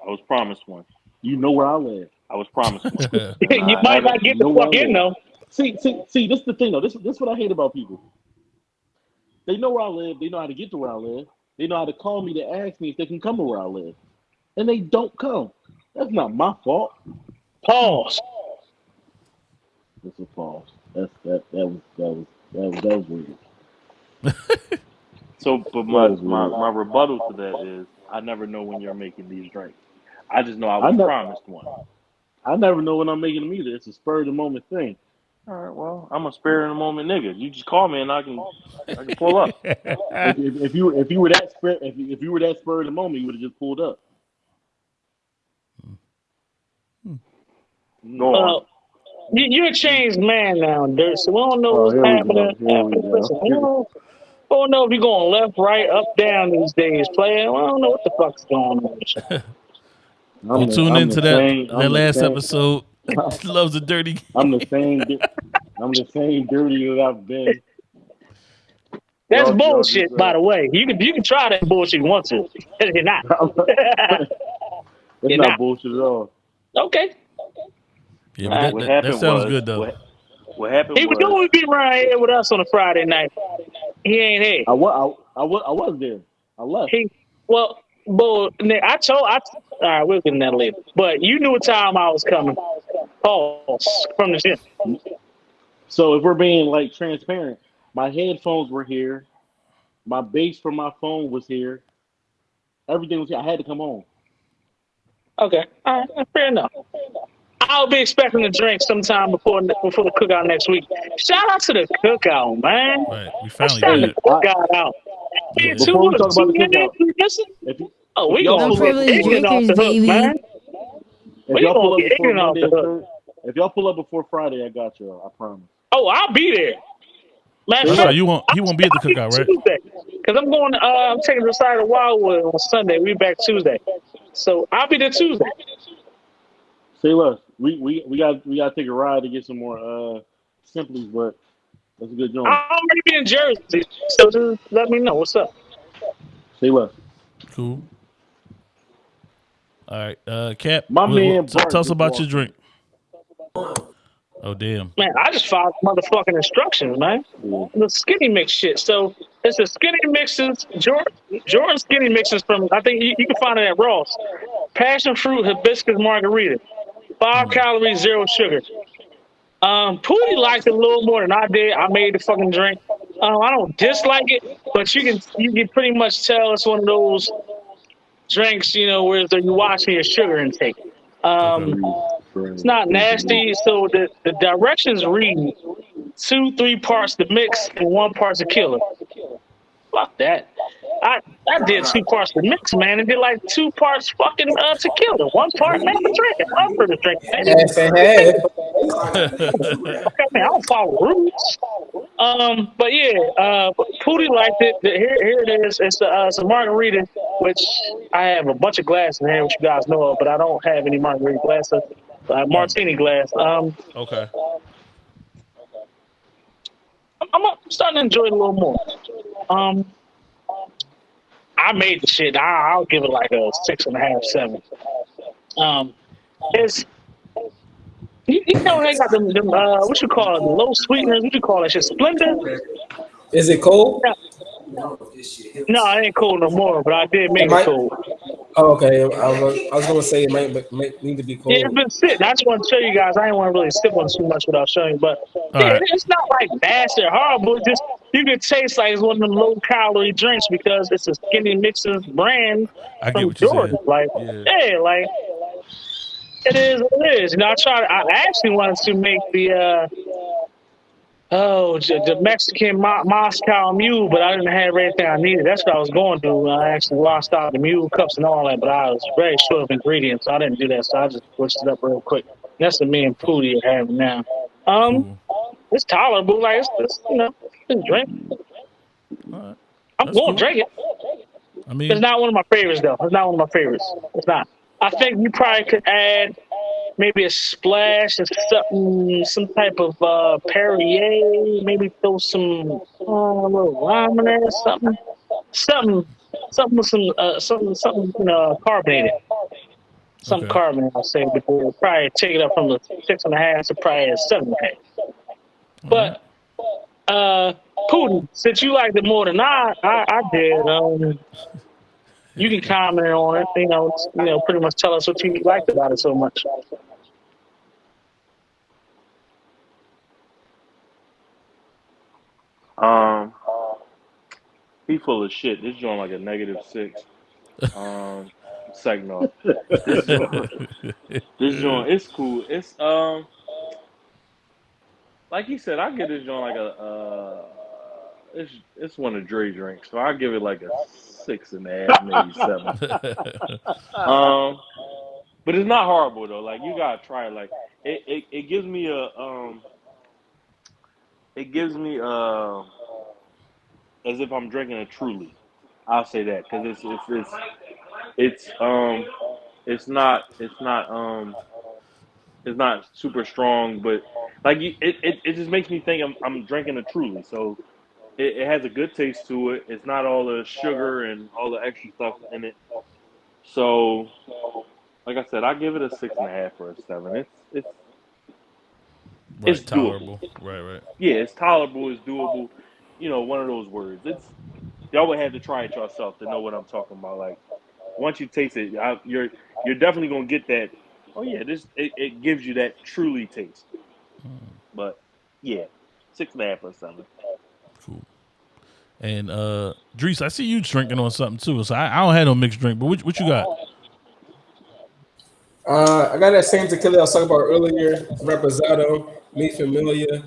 I was promised one. You know where I live. I was promised one. <laughs> you I might haven't- get the fuck way. in though. See, see, see. This is the thing though. This this is what I hate about people. They know where I live. They know how to get to where I live. They know how to call me to ask me if they can come to where I live, and they don't come. That's not my fault. Pause. That's a false. That's that that was that was that was that was weird. So, but my, my, my rebuttal to that is I never know when you're making these drinks. I just know I I was promised one. I never know when I'm making them either. It's a spur of the moment thing. All right, well, I'm a spare in the moment nigga. You just call me and I can I can pull up. <laughs> If, if, if you if you were that spur if you, if you were that spur of the moment, you would have just pulled up. Go on. Uh, Well, you, you're a changed man now, Dirt. So we don't know Oh, what's here we happening. go. Here we go. Listen, we don't, we don't know if you're going left, right, up, down these days, player. We don't know what the fuck's going on. you. <laughs> I'm Don't the- tune I'm into the that same- I'm that the last same- episode. <laughs> <laughs> Loves a dirty. I'm the same. di- I'm the same dirty that I've been. That's Y'all- y'all bullshit, just, by the way. You can you can try that bullshit you want to. You're not. That's You're not not. bullshit at all. Okay. Yeah, but that, what that, happened that sounds was good though. What, what happened He was was doing be around here with us on a Friday night. He ain't here. I was. I, I was. I was there. I left. He well, but Nick, I told I all right, we'll get in that later. But you knew what time I was coming. Pause from the gym. So if we're being like transparent, my headphones were here. My base for my phone was here. Everything was here. I had to come home. Okay, all right, fair enough. I'll be expecting to drink sometime before before the cookout next week. Shout out to the cookout, man. Right, we finally shout did the it. cookout out. Yeah. Before we talk about the two in there, cookout, listen. If you, Oh, we gonna pull pull up, up ignorant off the hook, baby. man. if We y'all gonna pull up before ignorant off the hook. If y'all pull up before Friday, I got y'all. I promise. Oh, I'll be there. Matter of That's fact, right. You won't. He won't be at the cookout, right? Tuesday. Because I'm going, uh, I'm taking the side of Wildwood on Sunday. We back Tuesday. So I'll be there Tuesday. Say less. We we we got we got to take a ride to get some more uh simplies, but that's a good joint. I'm already be in Jersey. So just let me know what's up. Say less. Cool. All right, uh, Cap. My what- man what- t- tell us about walked your drink. Oh damn. Man, I just followed motherfucking instructions, man. Yeah. The skinny mix shit. So it's the skinny mixes, Jordan, Jordan skinny mixes from, I think you, you can find it at Ross. Passion fruit hibiscus margarita. Five calories, zero sugar. Um, Pootie liked it a little more than I did. I made the fucking drink. Um, I don't dislike it, but you can you can pretty much tell it's one of those drinks, you know, where you're watching your sugar intake. Um, it's not nasty. So the, the directions read two, three parts to mix and one part tequila. Fuck that. I, I did two parts to mix, man, and did like two parts fucking uh, tequila. One part man for drinking. I'm for the drinking. Half and half. Okay, man, I don't follow rules. Um, but yeah, uh, Pootie liked it. The- Here, here it is. It's a, uh, it's a margarita, which I have a bunch of glasses in here, which you guys know of, but I don't have any margarita glasses. Uh, martini glass. Um, Okay. I'm, I'm starting to enjoy it a little more. Um, I made the shit. I, I'll give it like a six and a half, seven. Um, it's you, you know they got them, them uh, what you call it, the low sweeteners. What you call that shit? Splenda. Is it cold? No, it ain't cold no more. But I did make It it cold. Oh, okay. I was, I was gonna say it might, might need to be cold. Yeah, it's been sitting. I just want to show you guys. I didn't want to really sip on too much without showing, you, but yeah, right. it's not like nasty or horrible. It's just you can taste like it's one of them low calorie drinks because it's a skinny mixers brand I get from what you're Jordan. Like, Yeah. yeah, like it is what it is. You know, I tried. I actually wanted to make the uh oh the, the Mexican Mo- Moscow Mule, but I didn't have everything I needed. That's what I was going to do. I actually lost out the mule cups and all that, but I was very short of ingredients, so I didn't do that. So I just switched it up real quick. That's what me and Pootie are having now. Um, it's tolerable. Like it's, it's you know, it's drink. All right. I'm That's going cool. to drink it. I mean, It's not one of my favorites though. It's not one of my favorites. It's not. I think you probably could add maybe a splash of something, some type of uh, Perrier. Maybe throw some uh, a little lime in there, something, something, something with some, uh, something, something you know, carbonated. Some Okay. carbonate, I'll say, before probably take it up from the six and a half to probably a seven and a half. But uh, Pootie, since you liked it more than I, I, I did, um, you can comment on it. You know, you know, pretty much tell us what you liked about it so much. Um, he full of shit. This joint like a negative six. Um, off, this joint, this joint, it's cool. It's um, like he said, I give this joint like a uh, it's it's one of Dre drinks, so I give it like a six and a half, maybe seven. <laughs> Um, but it's not horrible though. Like you gotta try it. Like it, it, it gives me a um, it gives me uh, as if I'm drinking a Truly. I'll say that because it's it's it's it's um, it's not it's not um, it's not super strong, but like it, it it just makes me think I'm I'm drinking a Truly. So it, it has a good taste to it. It's not all the sugar and all the extra stuff in it. So, like I said, I give it a six and a half or a seven. It's it's right, it's doable. tolerable. Right, right. yeah, it's tolerable, it's doable. You know, one of those words. It's y'all would have to try it yourself to know what I'm talking about. Like once you taste it, I, you're you're definitely gonna get that. Oh yeah, this it, it gives you that truly taste. Hmm. But yeah, six and a half or seven. And uh Drees, I see you drinking on something too. So I, I don't have no mixed drink, but what, what you got? Uh, I got that same tequila I was talking about earlier, Reposado, Mi Familia,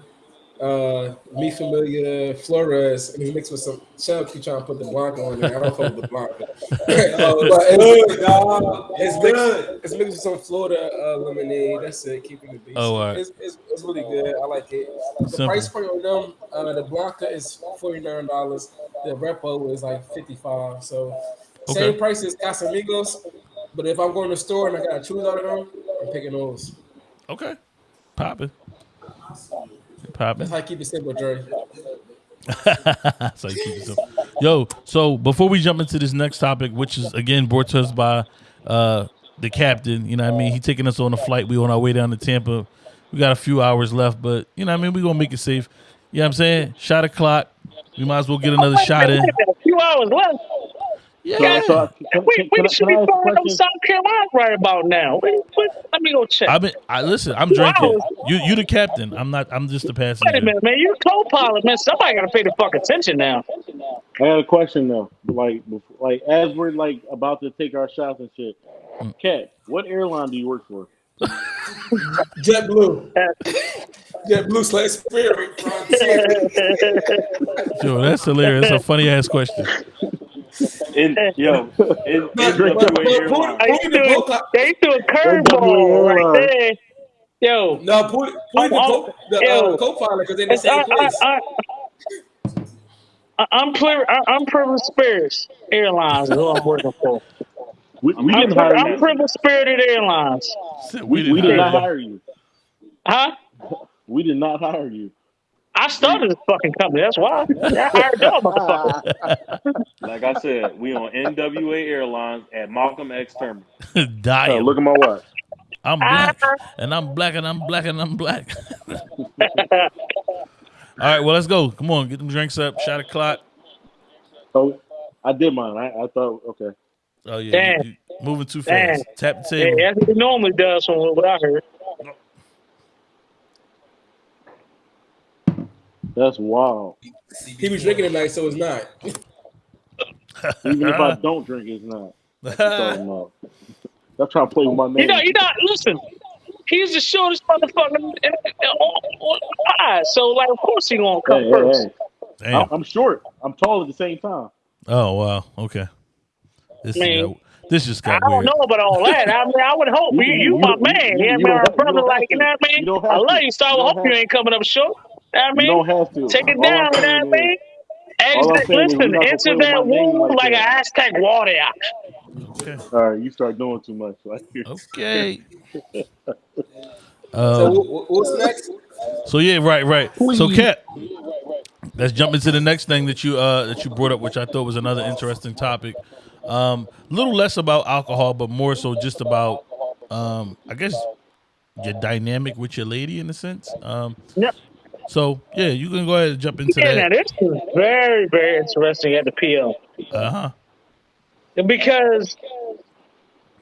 uh, Mi Familia Flores, and it's mixed with some. Shell keep trying to put the Blanco on there. I don't fuck with the Blanco. <laughs> uh, but it's, it's, mixed, it's mixed with some Florida uh, lemonade. That's it. Keeping the beast. Oh, all right. it's, it's, it's really good. I like it. The Simple. price point on them, uh, the Blanca is forty nine dollars. The Repo is like fifty five. So Okay. same price as Casamigos. But if I'm going to the store and I gotta choose out of them, I'm picking those. Okay. Popping. Popping. That's how I keep it simple, Dre. so you keep it simple. Yo, so before we jump into this next topic, which is again brought to us by uh the captain, you know what I mean? He taking us on a flight. We on our way down to Tampa. We got a few hours left, but you know what I mean? we gonna make it safe. You know what I'm saying? Shot o'clock. We might as well get another shot in. A few hours left. Yeah. So, so can, We, can, we can, should can be I ask flying up? South Carolina right about now. Wait, wait, let me go check. I've been I listen, I'm drinking. You you the captain. I'm not I'm just the Wait a passenger. minute, man. You co-pilot, man. Somebody got to pay the fuck attention now. I got a question though. Like, like as we're like about to take our shots and shit. Mm. Cat, what airline do you work for? <laughs> JetBlue. JetBlue slash Spirit. Yo, that's hilarious. That's a funny ass question. <laughs> In yo, in, But- in but- but- Airlines. but- They threw, they threw a curveball right there. Yo, No, put put the, co- the uh, co-pilot because they're in the same I, I, place. I, I, I'm pri- I, I'm Privileged Spirits Airlines is who I'm working for. We, we I'm, didn't pri- hire I'm you. Privileged Spirited Airlines. We, we did not hire hire you. Huh? We did not hire you. I started this fucking company. That's why. I hired y'all motherfuckers. <laughs> Like I said, we on NWA Airlines at Malcolm X Terminal. Uh, <laughs> Dying. look at my watch. I'm black, and I'm black, and I'm black, and I'm black. <laughs> All right, well, let's go. Come on, get them drinks up. Shot o'clock. Oh, I did mine. I, I thought okay. Oh yeah, you- you moving too Damn. fast. Tap the Yeah, table. that's what he normally does from what I heard. That's wild. He was drinking tonight, so it's not. <laughs> Even if I <laughs> don't drink, it's not. <laughs> That's what I'm talking trying to play with my name. You know, you know. Listen, he's the shortest motherfucker in, in, on, on the pod, so like, of course he gonna come Hey, hey, first. hey. Damn. I'm, I'm short. I'm tall at the same time. Oh wow. Okay. This Man. got, this just got. I got don't know about all that. I mean, I would hope you, you, my man. you- Yeah, you man, don't our have- you brother, like you know what I mean. You don't have I love to. you, so I hope you ain't coming up short. You know I You mean, don't have to. take it All I'm down. You know saying what I mean. All I'm Exit, saying is listen, you're not gonna enter play with that my name womb like like a that. hashtag water. Okay. All right, you start doing too much. Like, Okay. <laughs> So Um, wh- wh- what's next? so yeah, right, right. So Cat, let's jump into the next thing that you uh that you brought up, which I thought was another interesting topic. Um, a little less about alcohol, but more so just about um, I guess your dynamic with your lady in a sense. Um, Yep. So yeah, you can go ahead and jump into Yeah, now that. this is very, very interesting at the PO Uh huh. because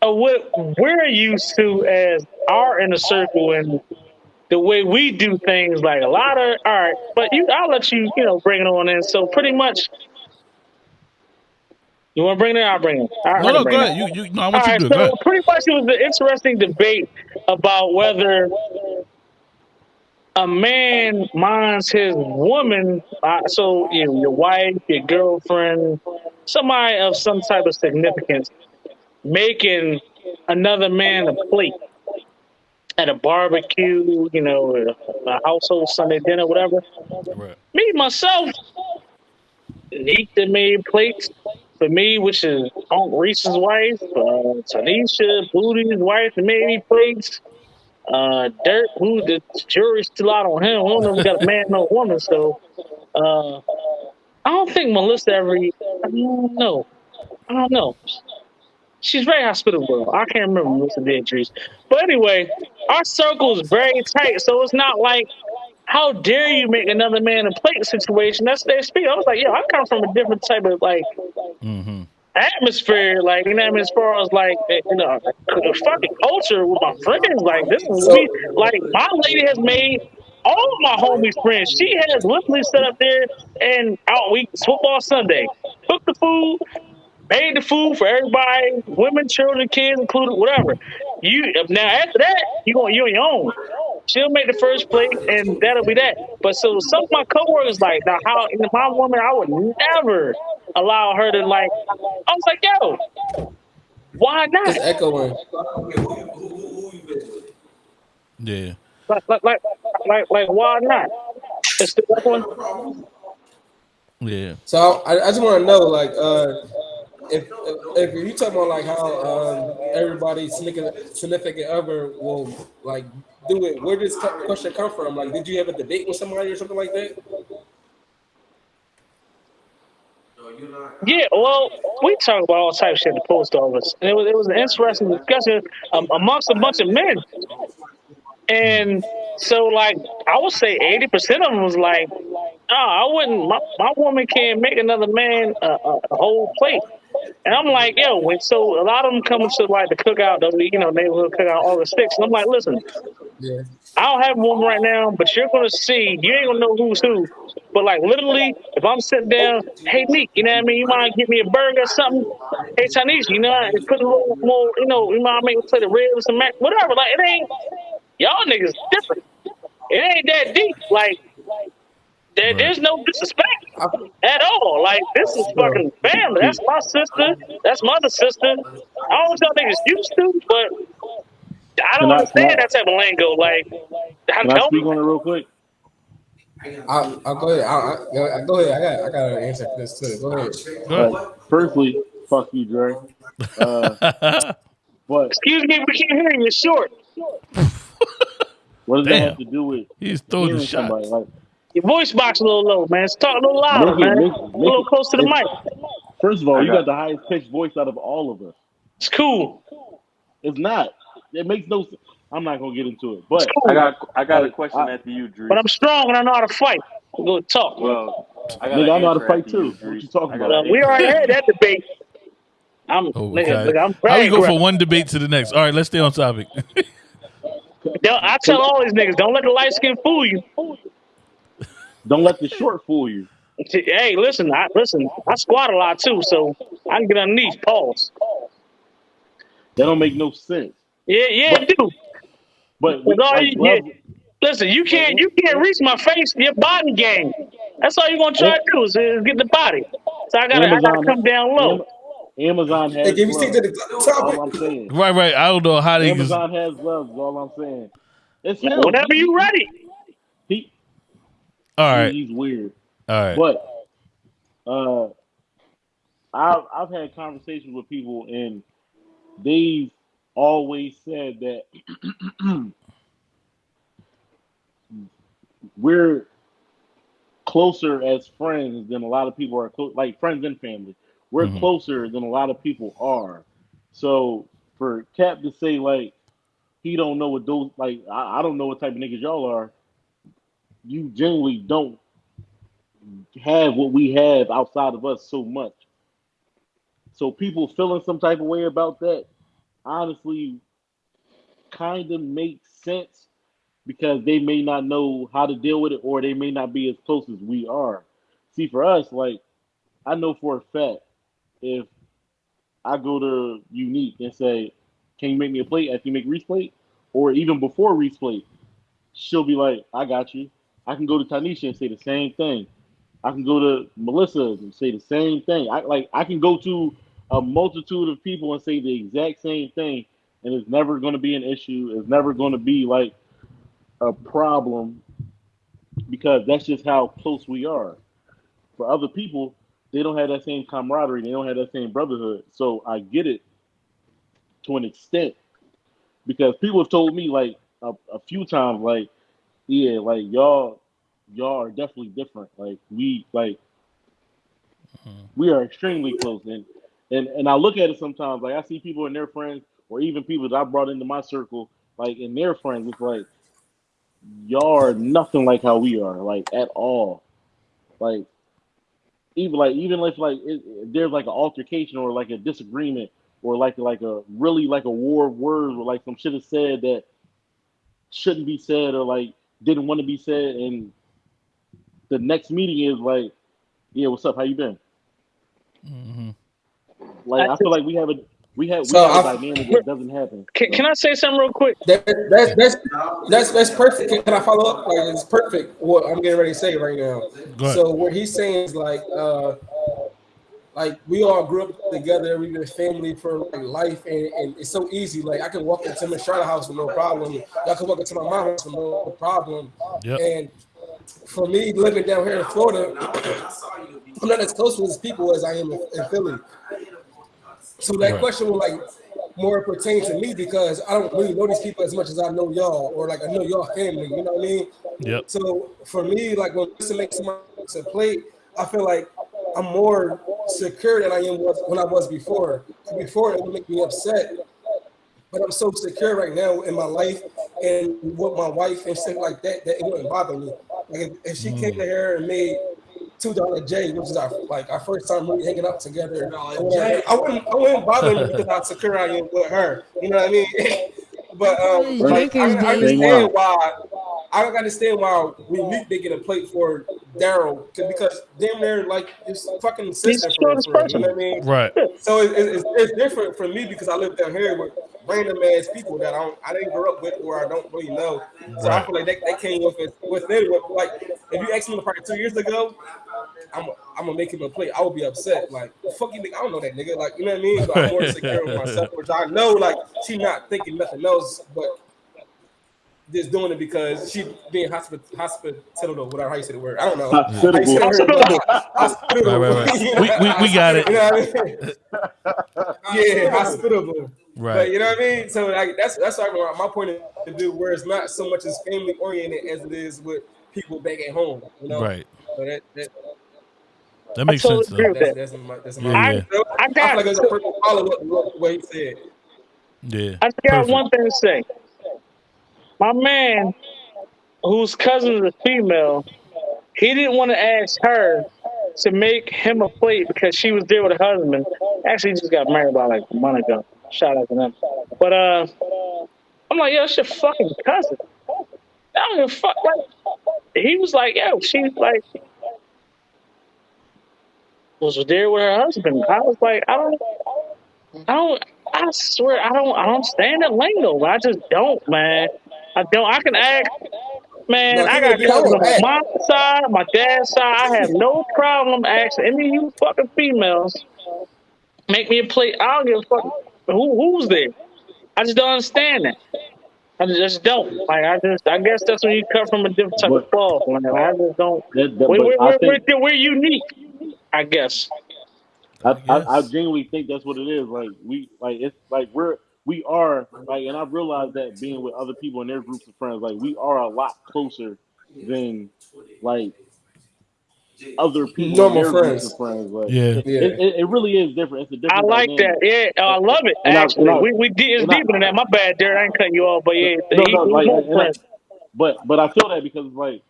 of what we're used to as our inner circle and the way we do things. Like a lot of all right, but you, I'll let you, you know, bring it on in. So pretty much, you want to bring it? I'll bring it. All right, No, no, go ahead. You, you, no, I All want you right, to do it. So pretty much it was an interesting debate about whether a man minds his woman, uh, so you know, your wife, your girlfriend, somebody of some type of significance, making another man a plate at a barbecue, you know, a, a household Sunday dinner, whatever. Right. Me myself, Neat made plates for me, which is Aunt Reese's wife, uh, Tanisha, Pootie's wife, made me plates. Uh, Dirk, who the jury's still out on him. We don't know if we got a man or a woman, so uh, I don't think Melissa ever. I don't know. I don't know. She's very hospitable. I can't remember Melissa Beatrice. But anyway, our circle is very tight, so it's not like how dare you make another man a plate situation. That's their speed. I was like, yo, I come from a different type of like Mm-hmm. Atmosphere, like you know, what I mean, as far as like eh, you know, the fucking culture with my friends. Like this is me. Like my lady has made all of my homies friends. She has literally set up there and out week football Sunday, cooked the food, made the food for everybody, women, children, kids included, whatever. You now after that, you you on your own. She'll make the first plate, and that'll be that. But so some of my coworkers like now, how know, my woman, I would never allow her to like. I was like, yo, why It's not? echoing. Yeah. Like, like, like, like, like why not? It's the one. Yeah. So I, I just want to know, like, uh, if, if if you talk about like how um, everybody's significant significant other will like do it, where does this question come from? Like, did you have a debate with somebody or something like that? Yeah, well, we talk about all types of shit at the post office, and it was it was an interesting discussion um, amongst a bunch of men. And so, like, I would say eighty percent of them was like, "No, I wouldn't. My, my woman can't make another man a, a, a whole plate." And I'm like, "Yo," when, so a lot of them come to like the cookout, the you know neighborhood cookout, August sixth. And I'm like, "Listen, Yeah. I don't have a woman right now, but you're gonna see. You ain't gonna know who's who. But like literally, if I'm sitting down, hey Meek, you know what I mean? You mind get me a burger or something? Hey Tanisha, you know, I put a little more, you know, you mind make me play the ribs and mac, whatever. Like it ain't y'all niggas different. It ain't that deep. Like there, Right. there's no disrespect at all. Like this is fucking family. That's my sister. That's my other sister. I don't know what y'all niggas used to, but I don't Can I- understand I- that type of lingo. Like, I Can I speak on it real quick? I'll, I'll go ahead. I'll, I'll, go ahead. I got I got an answer for this too. Go ahead. Go ahead. Firstly, fuck you, Dre. <laughs> Uh, but Excuse me, we can't hear you. You're short. what does that have to do with He's throwing the shot. somebody? Like, Your voice box a little low, man. Talk a little louder, Make it- man. make it- a little close to the it's- mic. first of all, you got- got the highest pitched voice out of all of us. It's cool. It's not. It makes no. sense. I'm not gonna get into it, but I got I got a oh, question I- after you, Drew. but I'm strong and I know how to fight. Go talk. well, I got Nigga, an I know how to answer fight too. you, What you talking about? We answer. already had that debate. I'm, Oh, nigga, okay. nigga, I'm How we go from one debate to the next? All right, let's stay on topic. <laughs> Don't- I tell all these niggas, don't let the light skin fool you. Don't let the short fool you. Hey, listen, I listen. I squat a lot too, so I can get underneath. Pause. That don't make no sense. Yeah, yeah, it do. But With all like, you, gloves- yeah. Listen, you can't you can't reach my face. Your body game. That's all you're gonna try to do is, is get the body. So I gotta I gotta Amazon- come down low. Amazon has Hey, give me stick gloves. to the That's topic. all I'm saying. right, right. I don't know how they. Amazon has love. Is all I'm saying. It's him. Whenever He- you ready. He, All right, he's weird. all right. But uh, I've I've had conversations with people, and they've always said that <clears throat> we're closer as friends than a lot of people are close, like friends and family. We're Mhm. closer than a lot of people are. So for Cap to say like he don't know what those like I, I don't know what type of niggas y'all are. You generally don't have what we have outside of us so much. So people feeling some type of way about that, honestly, kind of makes sense because they may not know how to deal with it or they may not be as close as we are. See, for us, like I know for a fact, if I go to Unique and say, "Can you make me a plate?" after you make Reese plate, or even before Reese plate, she'll be like, "I got you." I can go to Tanisha and say the same thing. I can go to Melissa and say the same thing. I like I can go to a multitude of people and say the exact same thing, and it's never going to be an issue. It's never going to be like a problem because that's just how close we are. For other people, they don't have that same camaraderie. They don't have that same brotherhood. So I get it to an extent because people have told me like a, a few times, like, yeah, like y'all, y'all are definitely different. Like we, like, mm-hmm. we are extremely close, and and and I look at it sometimes. Like I see people and their friends, or even people that I brought into my circle, like in their friends. It's like y'all are nothing like how we are, like at all. Like even like even if like it, it- there's like an altercation or like a disagreement or like like a really like a war of words or like some shit is said that shouldn't be said or like didn't want to be said and the next meeting is like yeah what's up how you been Mm hmm like i feel like we have a we have we So have a I- dynamic that doesn't happen Can, can I say something real quick? That, that's that's that's that's perfect. Can I follow up? Like it's perfect what I'm getting ready to say right now. So what he's saying is like uh like we all grew up together, we've been family for like life and, and it's so easy. Like I can walk into my Charlotte house with no problem. Y'all can walk into my mom's house with no problem. Yep. And for me living down here in Florida, I'm not as close with these people as I am in, in Philly. So that Right. question will like more pertain to me because I don't really know these people as much as I know y'all, or like I know y'all family. You know what I mean? Yep. So for me, like when Lisa makes someone a plate, I feel like I'm more secure than I am was when I was before. Before it would make me upset, but I'm so secure right now in my life and with my wife and stuff like that that it wouldn't bother me. Like if, if she came mm. to here and made two dollar J, which is our like our first time really hanging out together, or whatever, I wouldn't I wouldn't bother me because how secure I am with her. You know what I mean? <laughs> but um, like, I, I understand why. I don't understand why we meet they get a plate for Daryl because damn near like it's fucking sister the for, for you know what I mean? Right. So it, it, it's, it's different for me because I live down here with random ass people that I don't I didn't grow up with or I don't really know. So I feel like they, they came with it with it with like if you asked me probably two years ago, I'm I'm gonna make him a plate. I would be upset. Like fuck you, nigga. I don't know that nigga. Like you know what I mean. But I'm more secure with myself, which I know like she not thinking nothing else, but just doing it because she being hospital hospitable, whatever how you say the word. I don't know. How you say the word? <laughs> Hospitable. Right, right, right. We- we- we got it. You know what I mean? <laughs> yeah, hospitable. But Right. you know what I mean? So like that's that's like my my point of view, where it's not so much as family oriented as it is with people back at home. You know? Right. So that, that That makes totally sense. agree Though. with that's, that. that's my that's my Yeah, I, yeah. I I got feel like it's a perfect follow up to what he said. Yeah. I just got Perfect. one thing to say. My man, whose cousin is a female, he didn't want to ask her to make him a plate because she was there with her husband. Actually, he just got married about like a month ago. Shout out to them. But uh, I'm like, yo, it's your fucking cousin. I don't give a fuck. Like, he was like, yo, she's like, was there with her husband. I was like, I don't, I don't, I swear, I don't, I don't stand that lingo. I just don't, man. I don't. I can act, man. No, I got cousins on my side, my dad's side. I have no problem asking any of you fucking females make me a plate. I don't give a fuck who who's there. I just don't understand that. I just, just don't. Like I just, I guess that's when you cut from a different type of But cloth. Man. I just don't. that, that, We, but we, I we're, we're, think we're unique. I guess. I, I, I guess. genuinely think that's what it is. Like we like it's like we're we are like and I realize that being with other people in their groups of friends, like we are a lot closer than like other people in Normal friends. friends. Like Yeah. it, Yeah. it, it really is different. It's a I different I like dynamic. that. Yeah, I love it. And Actually, I- we we did it's and I- deeper than that. My bad, Derek. I ain't cutting you off, but yeah, No, he, no, he like, more I- friends. But but I feel that because like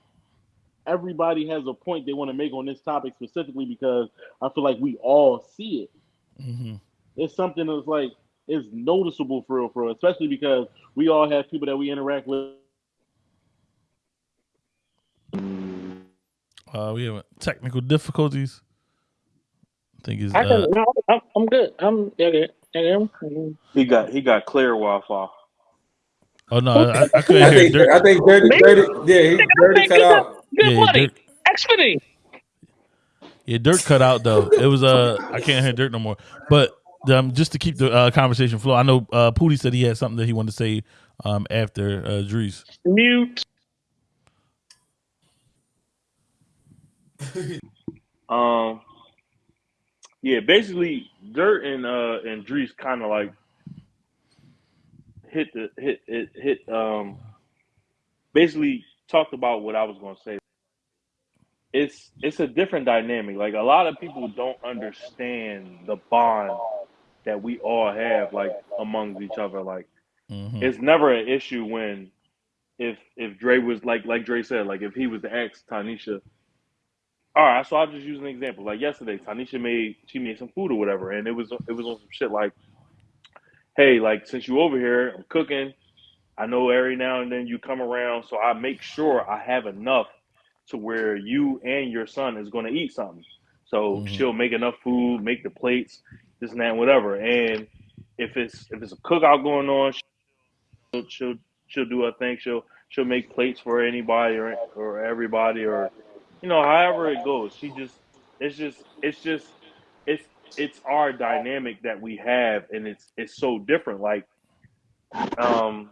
everybody has a point they want to make on this topic specifically because I feel like we all see it. hmm It's something that's like it's noticeable for real, for real, especially because we all have people that we interact with. Uh, we have technical difficulties. I think it's I uh, can. No, I'm, I'm good. I'm yeah, good. Yeah, good. He got he got clear Wi-Fi. oh no, I, I couldn't I hear think Dirk. I think Dirty, Dirty, yeah, he, Dirty cut good, out. good Yeah, money. Dirk, Xfinity. yeah, Dirk cut out though. It was uh, I can't hear Dirk no more. But um, just to keep the uh, conversation flow, I know uh, Pootie said he had something that he wanted to say um after uh, Drees. Mute. <laughs> Um, yeah, basically, Dirt and uh and Drees kind of like hit the hit hit hit um basically talked about what I was gonna say. It's it's a different dynamic. Like a lot of people don't understand the bond that we all have like amongst each other. Like hmm it's never an issue when if if Dre was like like Dre said, like if he was to ask Tanisha, all right, so I'll just use an example. Like yesterday, Tanisha made she made some food or whatever, and it was it was on some shit like, hey, like since you over here, I'm cooking. I know every now and then you come around, so I make sure I have enough to where you and your son is going to eat something. So Mhm. she'll make enough food, make the plates, this and that, and whatever. And if it's if it's a cookout going on, she'll she'll, she'll do her thing. She'll she'll make plates for anybody or or everybody or you know however it goes. She just it's just it's just it's it's our dynamic that we have, and it's it's so different. Like um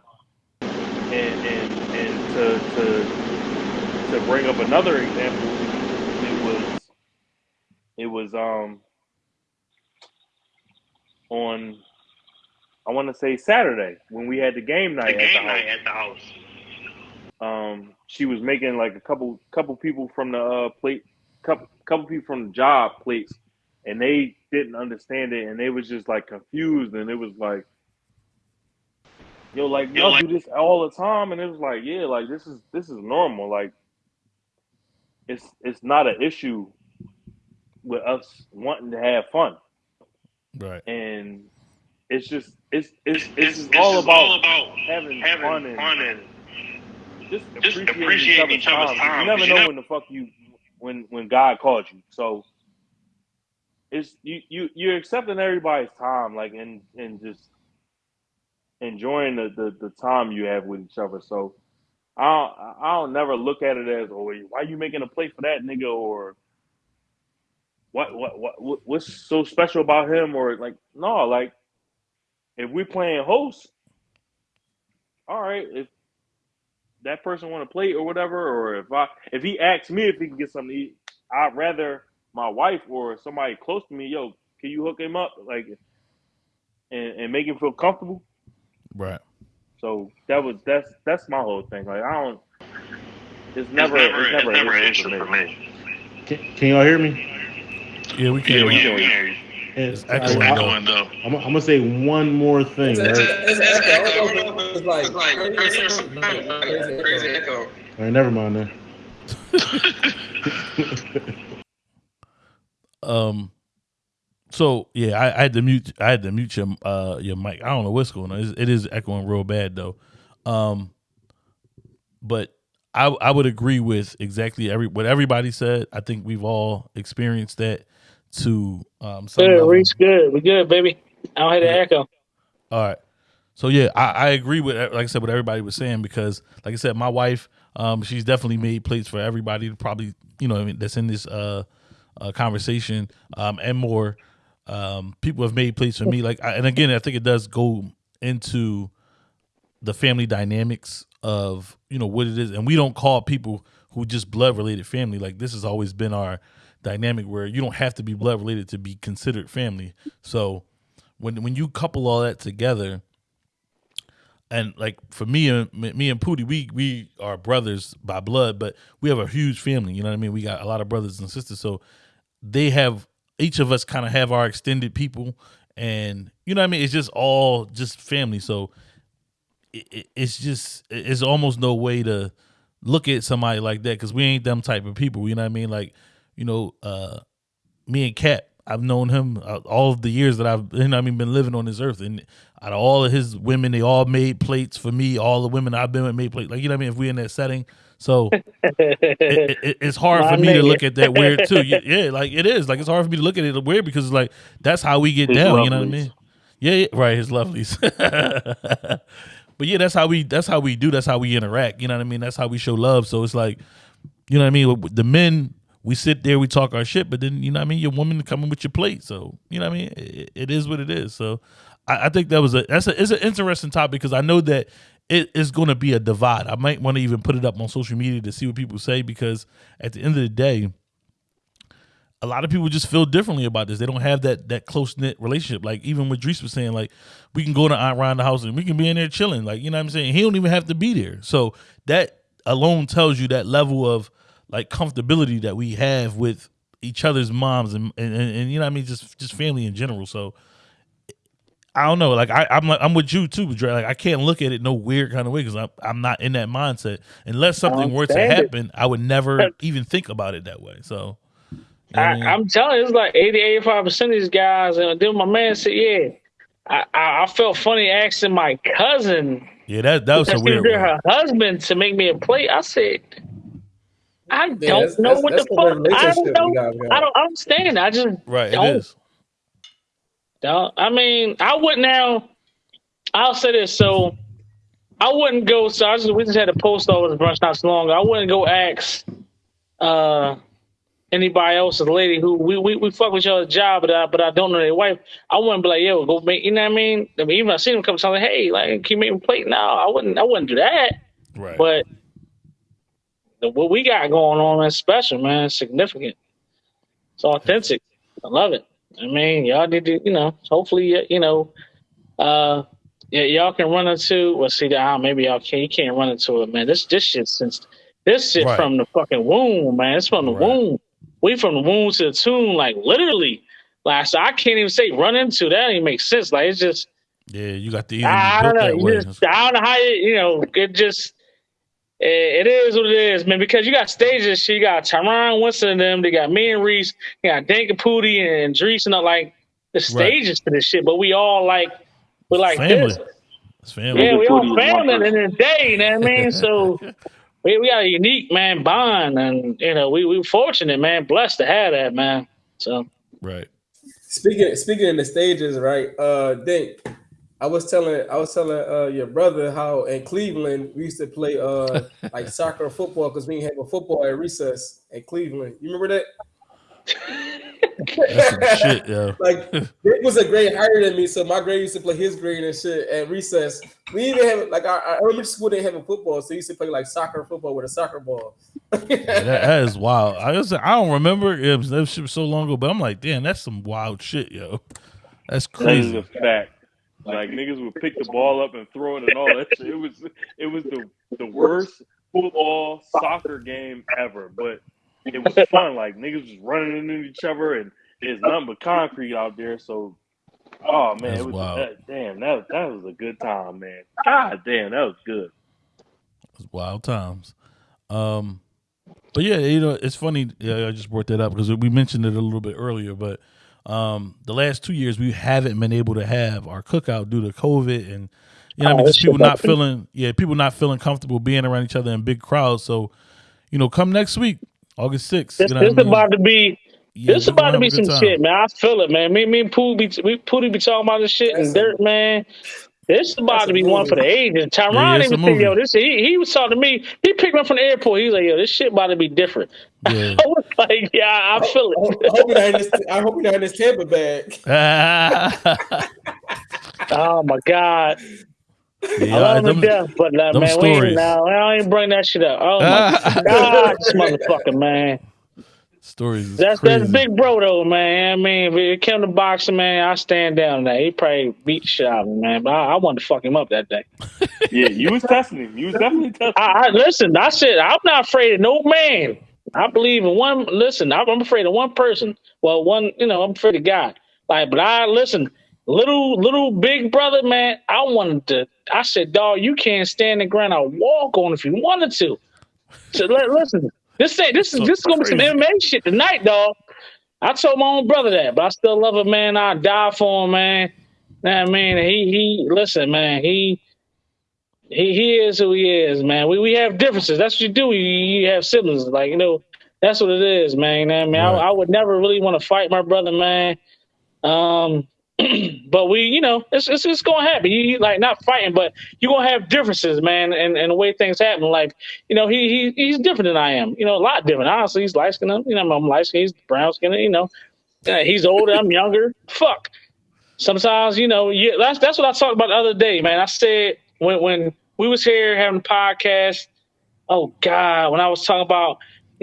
and and and to to to bring up another example, it was it was um on I want to say Saturday when we had the game night, at, the house. Um, she was making like a couple couple people from the uh, plate, couple couple people from the job plates, and they didn't understand it, and they was just like confused, and it was like, yo, like y'all do this all the time, and it was like, yeah, like this is this is normal, like it's it's not an issue with us wanting to have fun, Right. and it's just it's it's it's, just all about having, fun and, just appreciating, each other's time. You never know when the fuck you when when God calls you. So it's you you you're accepting everybody's time, like and and just enjoying the, the the time you have with each other. So I don't, I don't never look at it as oh why you making a plate for that nigga or what what what what- what's so special about him or like no like if we're playing host, all right if that person want to play or whatever, or if I if he asks me if he can get something to eat, I'd rather my wife or somebody close to me, yo, can you hook him up like and, and make him feel comfortable? Right. So that was that's that's my whole thing. Like I don't it's never it's never, an issue for me. Can, can y'all hear me? Yeah, we can. Yeah, we hear can you. hear. It's I, echoing though. I'm, I'm gonna say one more thing, It's, right? it's, it's, echo. I don't know if it's like crazy or something. Crazy echo. All right, never mind then. <laughs> Um. So yeah, I, I had to mute. I had to mute your uh your mic. I don't know what's going on. It's, it is echoing real bad though. Um. But I I would agree with exactly every what everybody said. I think we've all experienced that to um some Good. Reese. Good. We good, baby. I don't the Yeah. echo. All right. So yeah, I, I agree with like I said what everybody was saying because like I said, my wife, um, she's definitely made plates for everybody to probably you know I mean, that's in this uh, uh conversation um and more. Um, people have made plates for me like I, and again I think it does go into the family dynamics of you know what it is and we don't call people who just blood related family like this has always been our dynamic where you don't have to be blood related to be considered family so when when you couple all that together and like for me and me and Pootie, we we are brothers by blood, but we have a huge family. You know what I mean? We got a lot of brothers and sisters, so they have each of us kind of have our extended people, and you know what I mean. It's just all just family. So it, it- it's just it's almost no way to look at somebody like that because we ain't them type of people. You know what I mean? Like you know, uh, me and Cat, I've known him uh, all of the years that I've you know, I mean been living on this earth, and out of all of his women, they all made plates for me. All the women I've been with made plates. Like you know what I mean? If we're in that setting, so <laughs> it, it, it- it's hard My for me to look at that weird too. Yeah, like it is. Like it's hard for me to look at it weird because it's like that's how we get His down. You know what I mean? Yeah, yeah right. His lovelies. <laughs> but yeah, that's how we. That's how we do. That's how we interact. You know what I mean? That's how we show love. So it's like, you know what I mean? The men, we sit there, we talk our shit, but then you know what I mean. Your woman coming with your plate. So you know what I mean? It, it is what it is. So I, I think that was a that's a it's an interesting topic because I know that it is going to be a divide. I might want to even put it up on social media to see what people say because at the end of the day a lot of people just feel differently about this. They don't have that that close knit relationship. Like even what Drees was saying, like we can go to Aunt the house and we can be in there chilling. Like you know what I'm saying. He don't even have to be there. So that alone tells you that level of like comfortability that we have with each other's moms and and, and, and you know what I mean. Just just family in general. So I don't know. Like I, I'm like I'm with you too, Dre. Like I can't look at it no weird kind of way because I'm I'm not in that mindset. Unless something were to happen, I would never <laughs> even think about it that way. So. you know what I I, mean? I'm telling you, it's like 80, 85 percent of these guys. And then my man said, "Yeah, I, I, I felt funny asking my cousin Yeah, that that was a because she was weird one. her husband to make me a plate." I said, "I don't that's- know that's- what that's the the fuck. I don't you know. guys got. I don't understand. I just Right, don't. is. don't. I mean, I would now. I'll say this. So I wouldn't go. So I just we just had a post office brunch not so long ago. I wouldn't go ask uh anybody else, a lady who we we, we fuck with each other's job, but I but I don't know their wife. I wouldn't be like, yo, go make. You know what I mean? I mean, even I see them come, something, hey, like, can you make me plate? No, I wouldn't. I wouldn't do that. Right. But the, what we got going on is special, man. It's significant. It's authentic. I love it. I mean, y'all need to, you know, hopefully, you know, uh, yeah, y'all can run into. Well, see, ah, maybe y'all can. You can't run into it, man. This this shit since this shit Right. from the fucking womb, man. It's from the Right. womb. We from the womb to the tomb, like literally. Like, so I can't even say run into. That even make sense. Like, it's just yeah, you got the I don't know. just, I don't know how you, you know, it just, it, it is what it is, man, because you got stages. She got Tyron Winston and them. They got me and Reese. You got Dank and Pootie and Drees and all, like the stages to this shit. But we all like, we're like family. this. It's family. Yeah, we Pootie all is one family person. in the day, you know what I mean? So <laughs> we, we got a unique, man, bond. And, you know, we, we fortunate, man, blessed to have that, man. So, Right. Speaking speaking in the stages, right? Uh, Dink, I was telling I was telling uh your brother how in Cleveland we used to play uh <laughs> like soccer or football because we didn't have a football at recess in Cleveland. You remember that? That's some shit, yo. <laughs> Like Dick was a grade higher than me, so my grade used to play his grade and shit at recess. We even have like our, our elementary school didn't have a football, so we used to play like soccer football with a soccer ball. Yeah, that, that is wild. I just I don't remember it was, that shit was so long ago, but I'm like, damn, that's some wild shit, yo. That's That is crazy. a fact. Like niggas would pick the ball up and throw it and all that shit. It was it was the the worst football soccer game ever. But it was fun. Like niggas was running into each other and there's nothing but concrete out there. So oh man, That's it was wild. that, damn that that was a good time, man. God damn, that was good. It was wild times. Um But yeah, you know, it's funny. Yeah, I just brought that up because we mentioned it a little bit earlier. But um, the last two years, we haven't been able to have our cookout due to COVID and you know, what I Oh, mean, just people not feeling, yeah, people not feeling comfortable being around each other in big crowds. So, you know, come next week, August sixth. This, you know this I mean? about to be Yeah, this we gonna about to be some time. shit, man. I feel it, man. Me, me and Pooh be we Pooh be talking about this shit and dirt, man. This is about That's to a be one movie. for the ages. Yeah, Tyron yeah, it's a even said, "Yo, movie. this." He, he was talking to me. He picked me up from the airport. He was like, "Yo, this shit about to be different." <laughs> Yeah. I was like, "Yeah, I I feel I hope it." I hope you're not in this. I hope you're not in this Tampa bag. <laughs> oh my god, yeah, I love him them- to death, but uh, them man, we stories. ain't now. I ain't bring that shit up. Oh my <laughs> god, this motherfucker, man. Stories is That's crazy. that's big bro though, man. I mean, if it came to boxing, man, I stand down on that. He probably beat the shit out of me, man. But I, I wanted to fuck him up that day. <laughs> Yeah, you was testing him. You was definitely testing. him. I, I listen. I said I'm not afraid of no man. I believe in one. Listen, I'm I'm afraid of one person. Well, one, you know, I'm afraid of God. Like, but I listen. Little little big brother, man. I wanted to. I said, dog, you can't stand the ground. I'll walk on if you wanted to. So li- listen, this say this is this is gonna be some crazy. MMA shit tonight, dog. I told my own brother that, but I still love him, man. I die for him, man. Nah, man, he he. Listen, man, he he he is who he is, man. We we have differences. That's what you do. You, you have siblings, like you know. That's what it is, man. Know what I mean, Right. I would never really want to fight my brother, man. Um, <clears throat> but we, you know, it's it's, it's gonna happen. You, you like not fighting, but you're gonna have differences, man, and, and the way things happen. Like, you know, he he he's different than I am. You know, a lot different. Honestly, he's light skinned. You know, I'm light skinned. He's brown skinned. You know, he's older. I'm younger. <laughs> Fuck. Sometimes, you know, yeah, that's that's what I talked about the other day, man. I said when when we was here having a podcast. Oh God, when I was talking about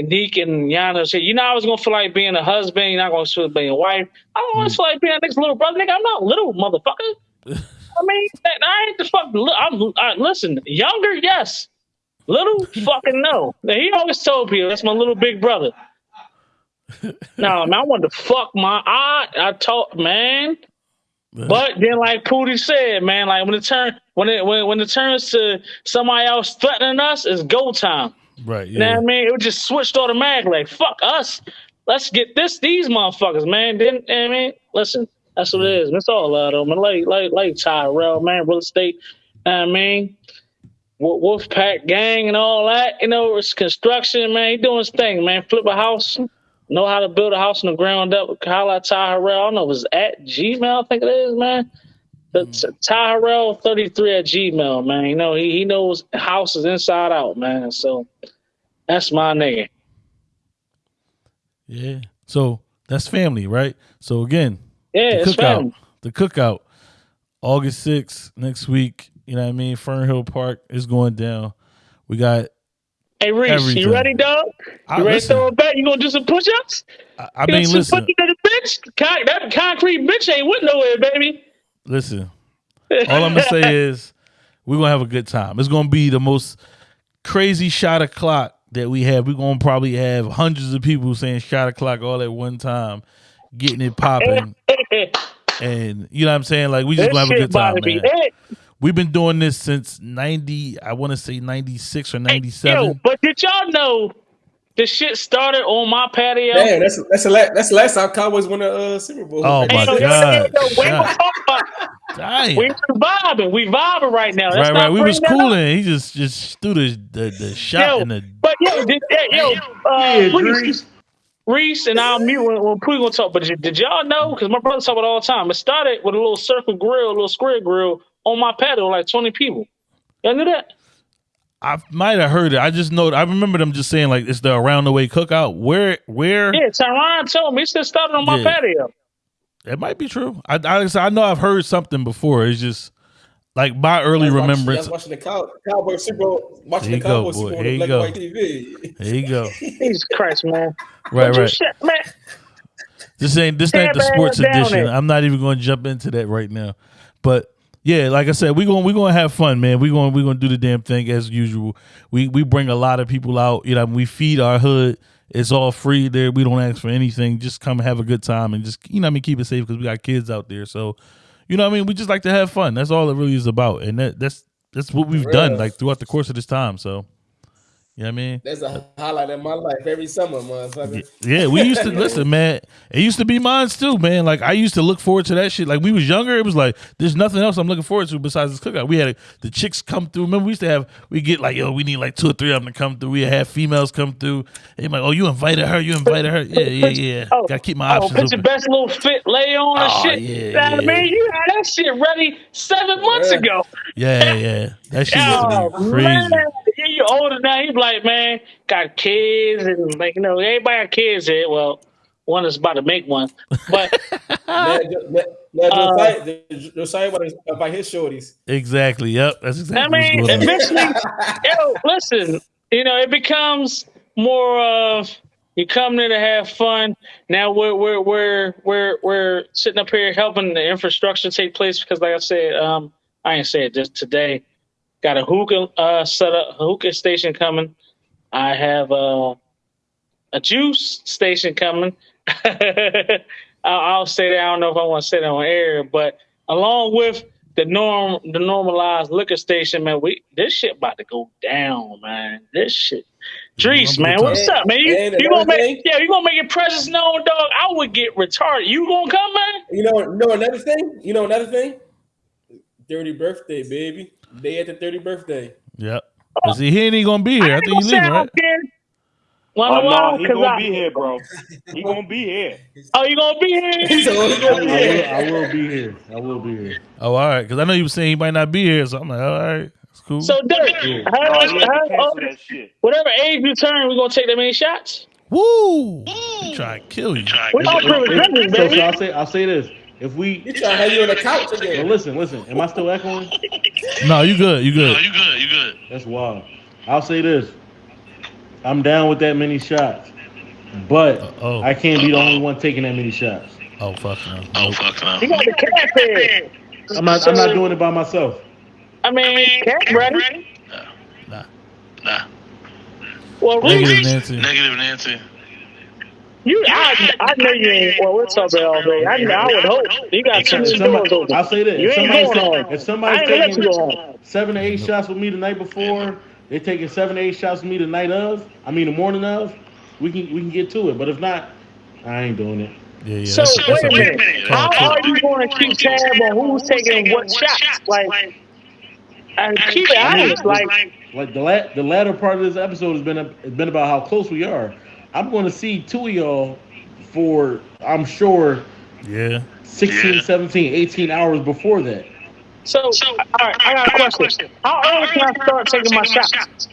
Nick and Yana, said, you know, I was gonna feel like being a husband. You're not gonna feel like being a wife. I don't want to hmm. feel like being a next little brother. Nigga, I'm not little, motherfucker. <laughs> I mean, I ain't the fuck. I'm I, listen. Younger, yes. Little, fucking no. Now, he always told people that's my little big brother. <laughs> no, man, I wanted to fuck my aunt. I told man. But then, like Pootie said, man, like when it turn when it when, when it turns to somebody else threatening us, it's go time. Right. You know Yeah. what I mean? It was just switched automatically. Like, fuck us. Let's get this these motherfuckers, man. Then I mean, listen, that's what it is. It's all love though, man. Like like like Tyrell, man, real estate. know what I mean, Wolfpack gang and all that. You know, it's construction, man. He doing his thing, man. Flip a house. Know how to build a house from the ground up. Holla at Tyrell. I don't know if it's at Gmail, I think it is, man. Mm. The Tyrell 33 at Gmail, man. You know, he, he knows houses inside out, man. So that's my nigga. Yeah. So that's family, right? So again, Yeah, the it's cookout, family. the cookout, August sixth next week. You know what I mean? Fernhill Park is going down. We got. Hey, Reese, Everything. you ready, dog? I, You ready listen, to throw it back? You gonna do some push-ups? I, I You mean, gonna do some listen, push-ups the bitch? Con- that concrete bitch ain't went nowhere, baby. Listen. All I'm gonna say <laughs> is we're gonna have a good time. It's gonna be the most crazy shot o'clock that we have. We're gonna probably have hundreds of people saying shot o'clock all at one time, getting it popping. <laughs> And you know what I'm saying? Like we just gonna have a good time, about to be man. We've been doing this since ninety, I want to say ninety six or ninety seven. But did y'all know the shit started on my patio? Damn, that's that's the last that's the last time Cowboys won a uh, Super Bowl. Oh, my God. yo, wait, God. hold on. Damn. We vibing, we vibing right now. Let's right, not right. We was that up. cooling. He just just threw the the, the shot Yo, and the But yo, did, yo, uh, Reese, Reese, and I'll mute when, when Pooh gonna talk. But did, did y'all know? Because my brother talk about it all the time. It started with a little circle grill, a little square grill on my patio, like twenty people. Y'all knew that? I might have heard it. I just know. I remember them just saying like it's the around the way cookout. Where where Yeah, Tyron told me. He said it started on my Yeah. patio. it might be true. I I, I know I've heard something before. It's just like my early That's watching- remembrance. that's watching the Cow- Cowboys Super Bowl, watching There the you go, Cowboys. Super Bowl There on you black go. and white TV. There you go. <laughs> Jesus Christ, man. Right, right. shit, man. This ain't this ain't the man, sports edition. there. I'm not even going to jump into that right now. But yeah, like I said, we going we going to have fun, man. We going we going to do the damn thing as usual. We we bring a lot of people out. You know, we feed our hood. It's all free there. We don't ask for anything. Just come and have a good time and just you know what I mean keep it safe because we got kids out there. So you know what I mean. We just like to have fun. That's all it really is about, and that that's that's what we've done like throughout the course of this time. So You know what I mean? That's a highlight of my life every summer, motherfucker. Yeah, we used to <laughs> listen, man. It used to be mine too, man. Like I used to look forward to that shit. Like we was younger, it was like there's nothing else I'm looking forward to besides this cookout. We had the chicks come through. Remember, we used to have we get like yo, we need like two or three of them to come through. We have females come through. They like, oh, you invited her, you invited her. Yeah, yeah, yeah. Oh, Gotta keep my Oh, options put your best little fit lay on and Oh, shit. yeah, You I yeah. mean? You had that shit ready seven months Yeah. ago. Yeah, yeah. That shit used Oh, to crazy. man. Yeah, you're older now. You be like, man, got kids and like, you know, everybody got kids here. Well, one is about to make one. But Now, now, now Uh, Josiah, Josiah about his shorties. Exactly. Yep. That's exactly. I exactly mean, what's going on. eventually, <laughs> yo, listen, you know, it becomes more of you come there to have fun. Now we're we're we're we're we're sitting up here helping the infrastructure take place because, like I said, um, I ain't say it just today. Got a hookah uh, set up, a hookah station coming. I have uh, a juice station coming. <laughs> I'll, I'll say that. I don't know if I want to say that on air, but along with the norm, the normalized liquor station, man, we this shit about to go down, man. This shit. Drees, man, what's up, man? You, And you gonna make thing- yeah, you gonna make your presence known, dog? I would get retarded. You gonna come, man? You know, know another thing. You know another thing. Dirty birthday, baby. Day after thirty birthday. Yep. But see, he ain't even gonna be here. I ain't think gonna he say I leaving, right? don't care. Wanna Oh, no, why? he 'Cause gonna I- be here, bro. He gonna be here. <laughs> Oh, you gonna be here? He's I gonna be will, here. I will be here. I will be here. Oh, all right. Because I know you were saying he might not be here, so I'm like, all right, it's cool. So, Dirk, Yeah. how, Oh, yeah, how- cancel that shit. whatever age you turn, we gonna take that many shots. Woo! He mm. trying to kill you. We all privileged drinkers, So, so I'll say I'll say this. If we He trying to have you on the couch but again. listen, listen, am I still echoing? <laughs> No, you good. You good. you good. You good. That's wild. I'll say this. I'm down with that many shots. But Uh-oh. I can't be the only one taking that many shots. Oh, fuck no. Oh fuck no. You got the cat there. I'm not I'm not doing it by myself. I mean, cat ready. Nah. Nah. Well, Negative Nancy. Negative Nancy. You, I, I know you ain't. Well, what's up, all day? I, I would hope you got two If doors open. I'll say this. You If ain't somebody's, going ta- home. if somebody's ain't you taking seven to eight shots with me the night before, they taking seven to eight shots with me the night of, I mean the morning of, we can we can get to it. But if not, I ain't doing it. Yeah, yeah. So that's, that's wait a a- minute. How are you going to keep tab on who's taking what shots? Like, and keep it honest. Like, Like the la- the latter part of this episode has been a, has been about how close we are. I'm going to see two of y'all for I'm sure Yeah. 16, Yeah. 17, 18 hours before that. so, all right, I got a question. How early can I start taking my shots?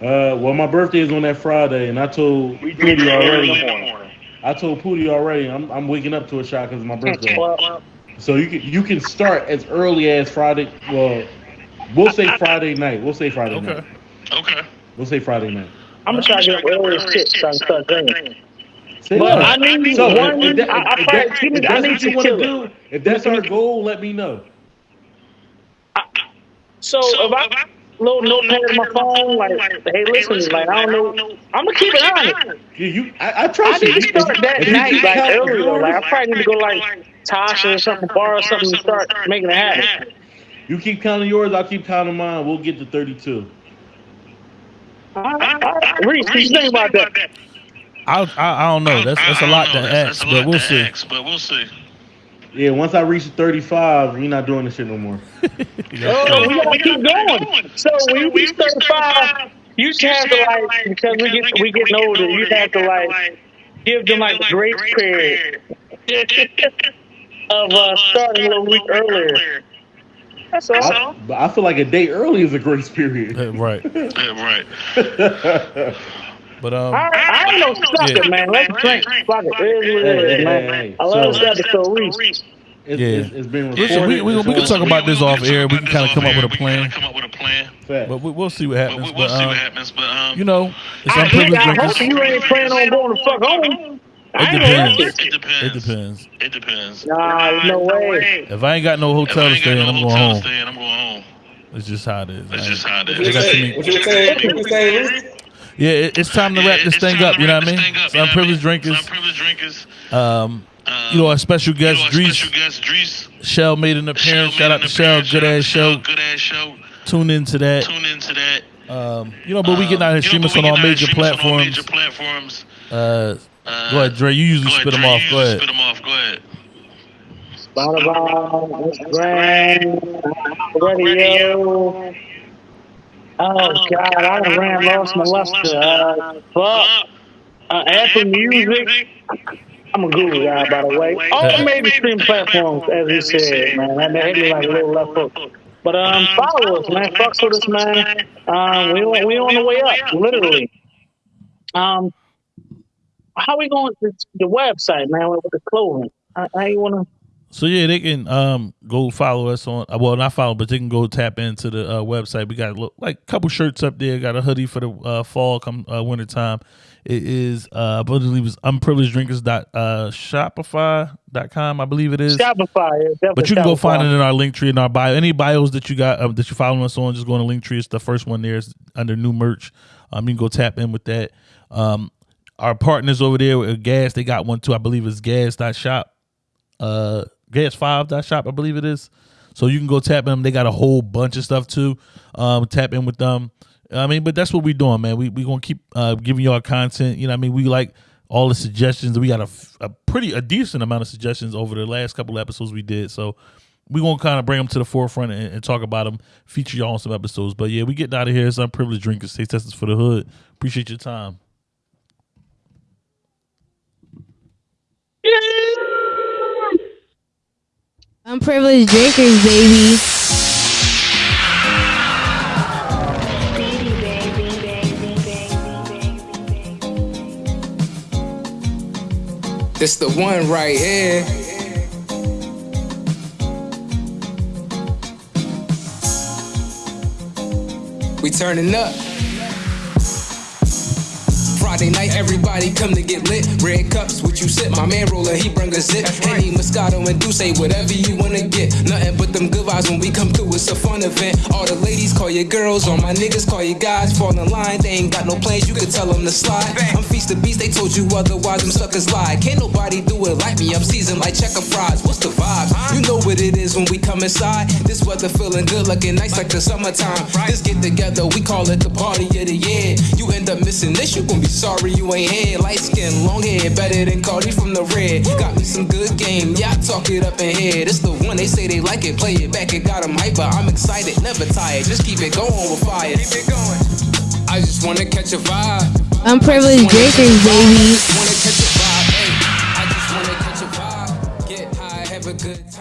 Uh, well, my birthday is on that Friday, and I told We Pootie early in the already. I told Pootie already. I'm, I'm waking up to a shot because it's my birthday. Well, So you can you can start as early as Friday. Well, we'll say Friday night. We'll say Friday Okay. night. Okay. We'll say Friday night. I'm gonna try to get up early as shit so I can start drinking. Say I need so one- If, that, I- I if, that- give me- if I that's need what you to want to kill do, if that's our goal, let me know. So if I little notepad on my phone, like, hey, listen, like I don't know, I'm gonna keep it honest. You, you I, I I trust you. need to start that If you night, keep like count earlier. yours, Like I probably need to go like Tasha or something, borrow something, and start making it happen. You keep counting yours, I'll keep counting mine. We'll get to 32. All right, all right. Reese, what you think about that? I, I I don't know. That's that's a I- I lot to ask, a but lot we'll to see. ask, but we'll see. Yeah, once I reach 35, we're not doing this shit no more. <laughs> Oh, we gotta keep going. So when you reach 35, you just have to like because we get we getting older. You have to like give them like a grace period <laughs> of uh, starting a little week earlier. That's all. I, but I feel like a day early is a grace period. Uh, right. <laughs> Yeah, right. But um, I, I ain't no sucker, Yeah. man. Let's drink. Fuck it. It is what Hey, it hey, is, man. hey, hey. I love So- this episode, Reese. It's, Yeah. it's, it's been recorded. listen, we, we, we can talk about this off air. We can kind of come up with a off air. We can plan. come up with a plan. But we, we'll see what happens. we, we'll But see what um, happens. But um, you know, it's I, unprivileged I drinkers. hope you ain't planning on going the fuck home. I It depends. it depends. It depends. It depends. Nah, there's no way. If I ain't got no hotel to stay in, no I'm going home. stay I'm going home. It's just how it is. That's man. just how it What is. you got too saying? many- What you saying? What you saying? Yeah, it, it's time to wrap Yeah, this thing up. You know what I mean? thing up, It's you know what I unprivileged mean? drinkers. Unprivileged drinkers. Um, Um, you know, our special you know, guest, our Drees. special guest, Drees. Shell made an appearance. Shout out to Shell. Good ass show. Good ass show. Tune into that. Tune into that. Um, you know, but we getting out here streaming on all major platforms. Major platforms. Uh, Uh, go ahead, Dre. You usually ahead, spit them off. you Go ahead. Spit them off. Go ahead. Spotify, Instagram, radio. Oh God, I done ran lost my luster. Uh, fuck. Uh, Apple Music. I'm a Google guy, by the way. All the major stream platforms, as you said, man. That hit me like a little left hook. But um, follow us, man. Fuck with us, man. Um, we on, we on the way up, literally. Um, how we going to the website, man, with the clothing? How, how you wanna? So yeah, they can um go follow us on. Well, not follow, but they can go tap into the uh, website. We got a like a couple shirts up there. Got a hoodie for the uh, fall come uh, winter time. It is uh, I believe it's unprivilegedrinkers dot uh, shopify dot com. I believe it is. Shopify, yeah, But you can go find it in our link tree in our bio. Any bios that you got uh, that you're following us on, just go on the link tree. It's the first one there. It's under new merch. Um, you can go tap in with that. Um, our partners over there with Gas, they got one too. I believe it's gas.shop. Uh, gas5.shop, I believe it is. So you can go tap them. They got a whole bunch of stuff too. Um, tap in with them. I mean, but that's what we're doing, man. We we gonna keep uh, giving y'all content. You know, I mean, we like all the suggestions. We got a pretty a decent amount of suggestions over the last couple episodes we did. So we gonna kind of bring them to the forefront and, and talk about them, feature y'all on some episodes. But yeah, we getting out of here. It's unprivileged drinkers. Stay testers for the hood. Appreciate your time. Unprivileged drinkers, baby. This the one right here. We turning up. Friday night, everybody come to get lit. Red cups, what you sip? My man roller, he bring a zip. Henny, Moscato, and Duce, whatever you wanna get. Nothing but them good vibes when we come through. It's a fun event. All the ladies call your girls, all my niggas call you guys. Fall in line, they ain't got no plans. You can tell them to slide. I'm feast the beast, they told you otherwise. Them suckers lie. Can't nobody do it like me. I'm seasoned like checker fries. What's the vibe? You know what it is when we come inside. This weather feeling good, looking nice like the summertime. This get together, we call it the party of the year. You end up missing this, you gon' be sorry you ain't here. Light skin, long hair, better than Cardi from the red. Got me some good game, yeah, I talk it up in here. This the one they say they like it, play it back, it got 'em hyper. I'm excited, never tired, just keep it going with fire. Keep it going. I just wanna catch a vibe. Unprivileged drinkers, baby. Just wanna catch a vibe, hey. I just wanna catch a vibe. Get high, have a good time.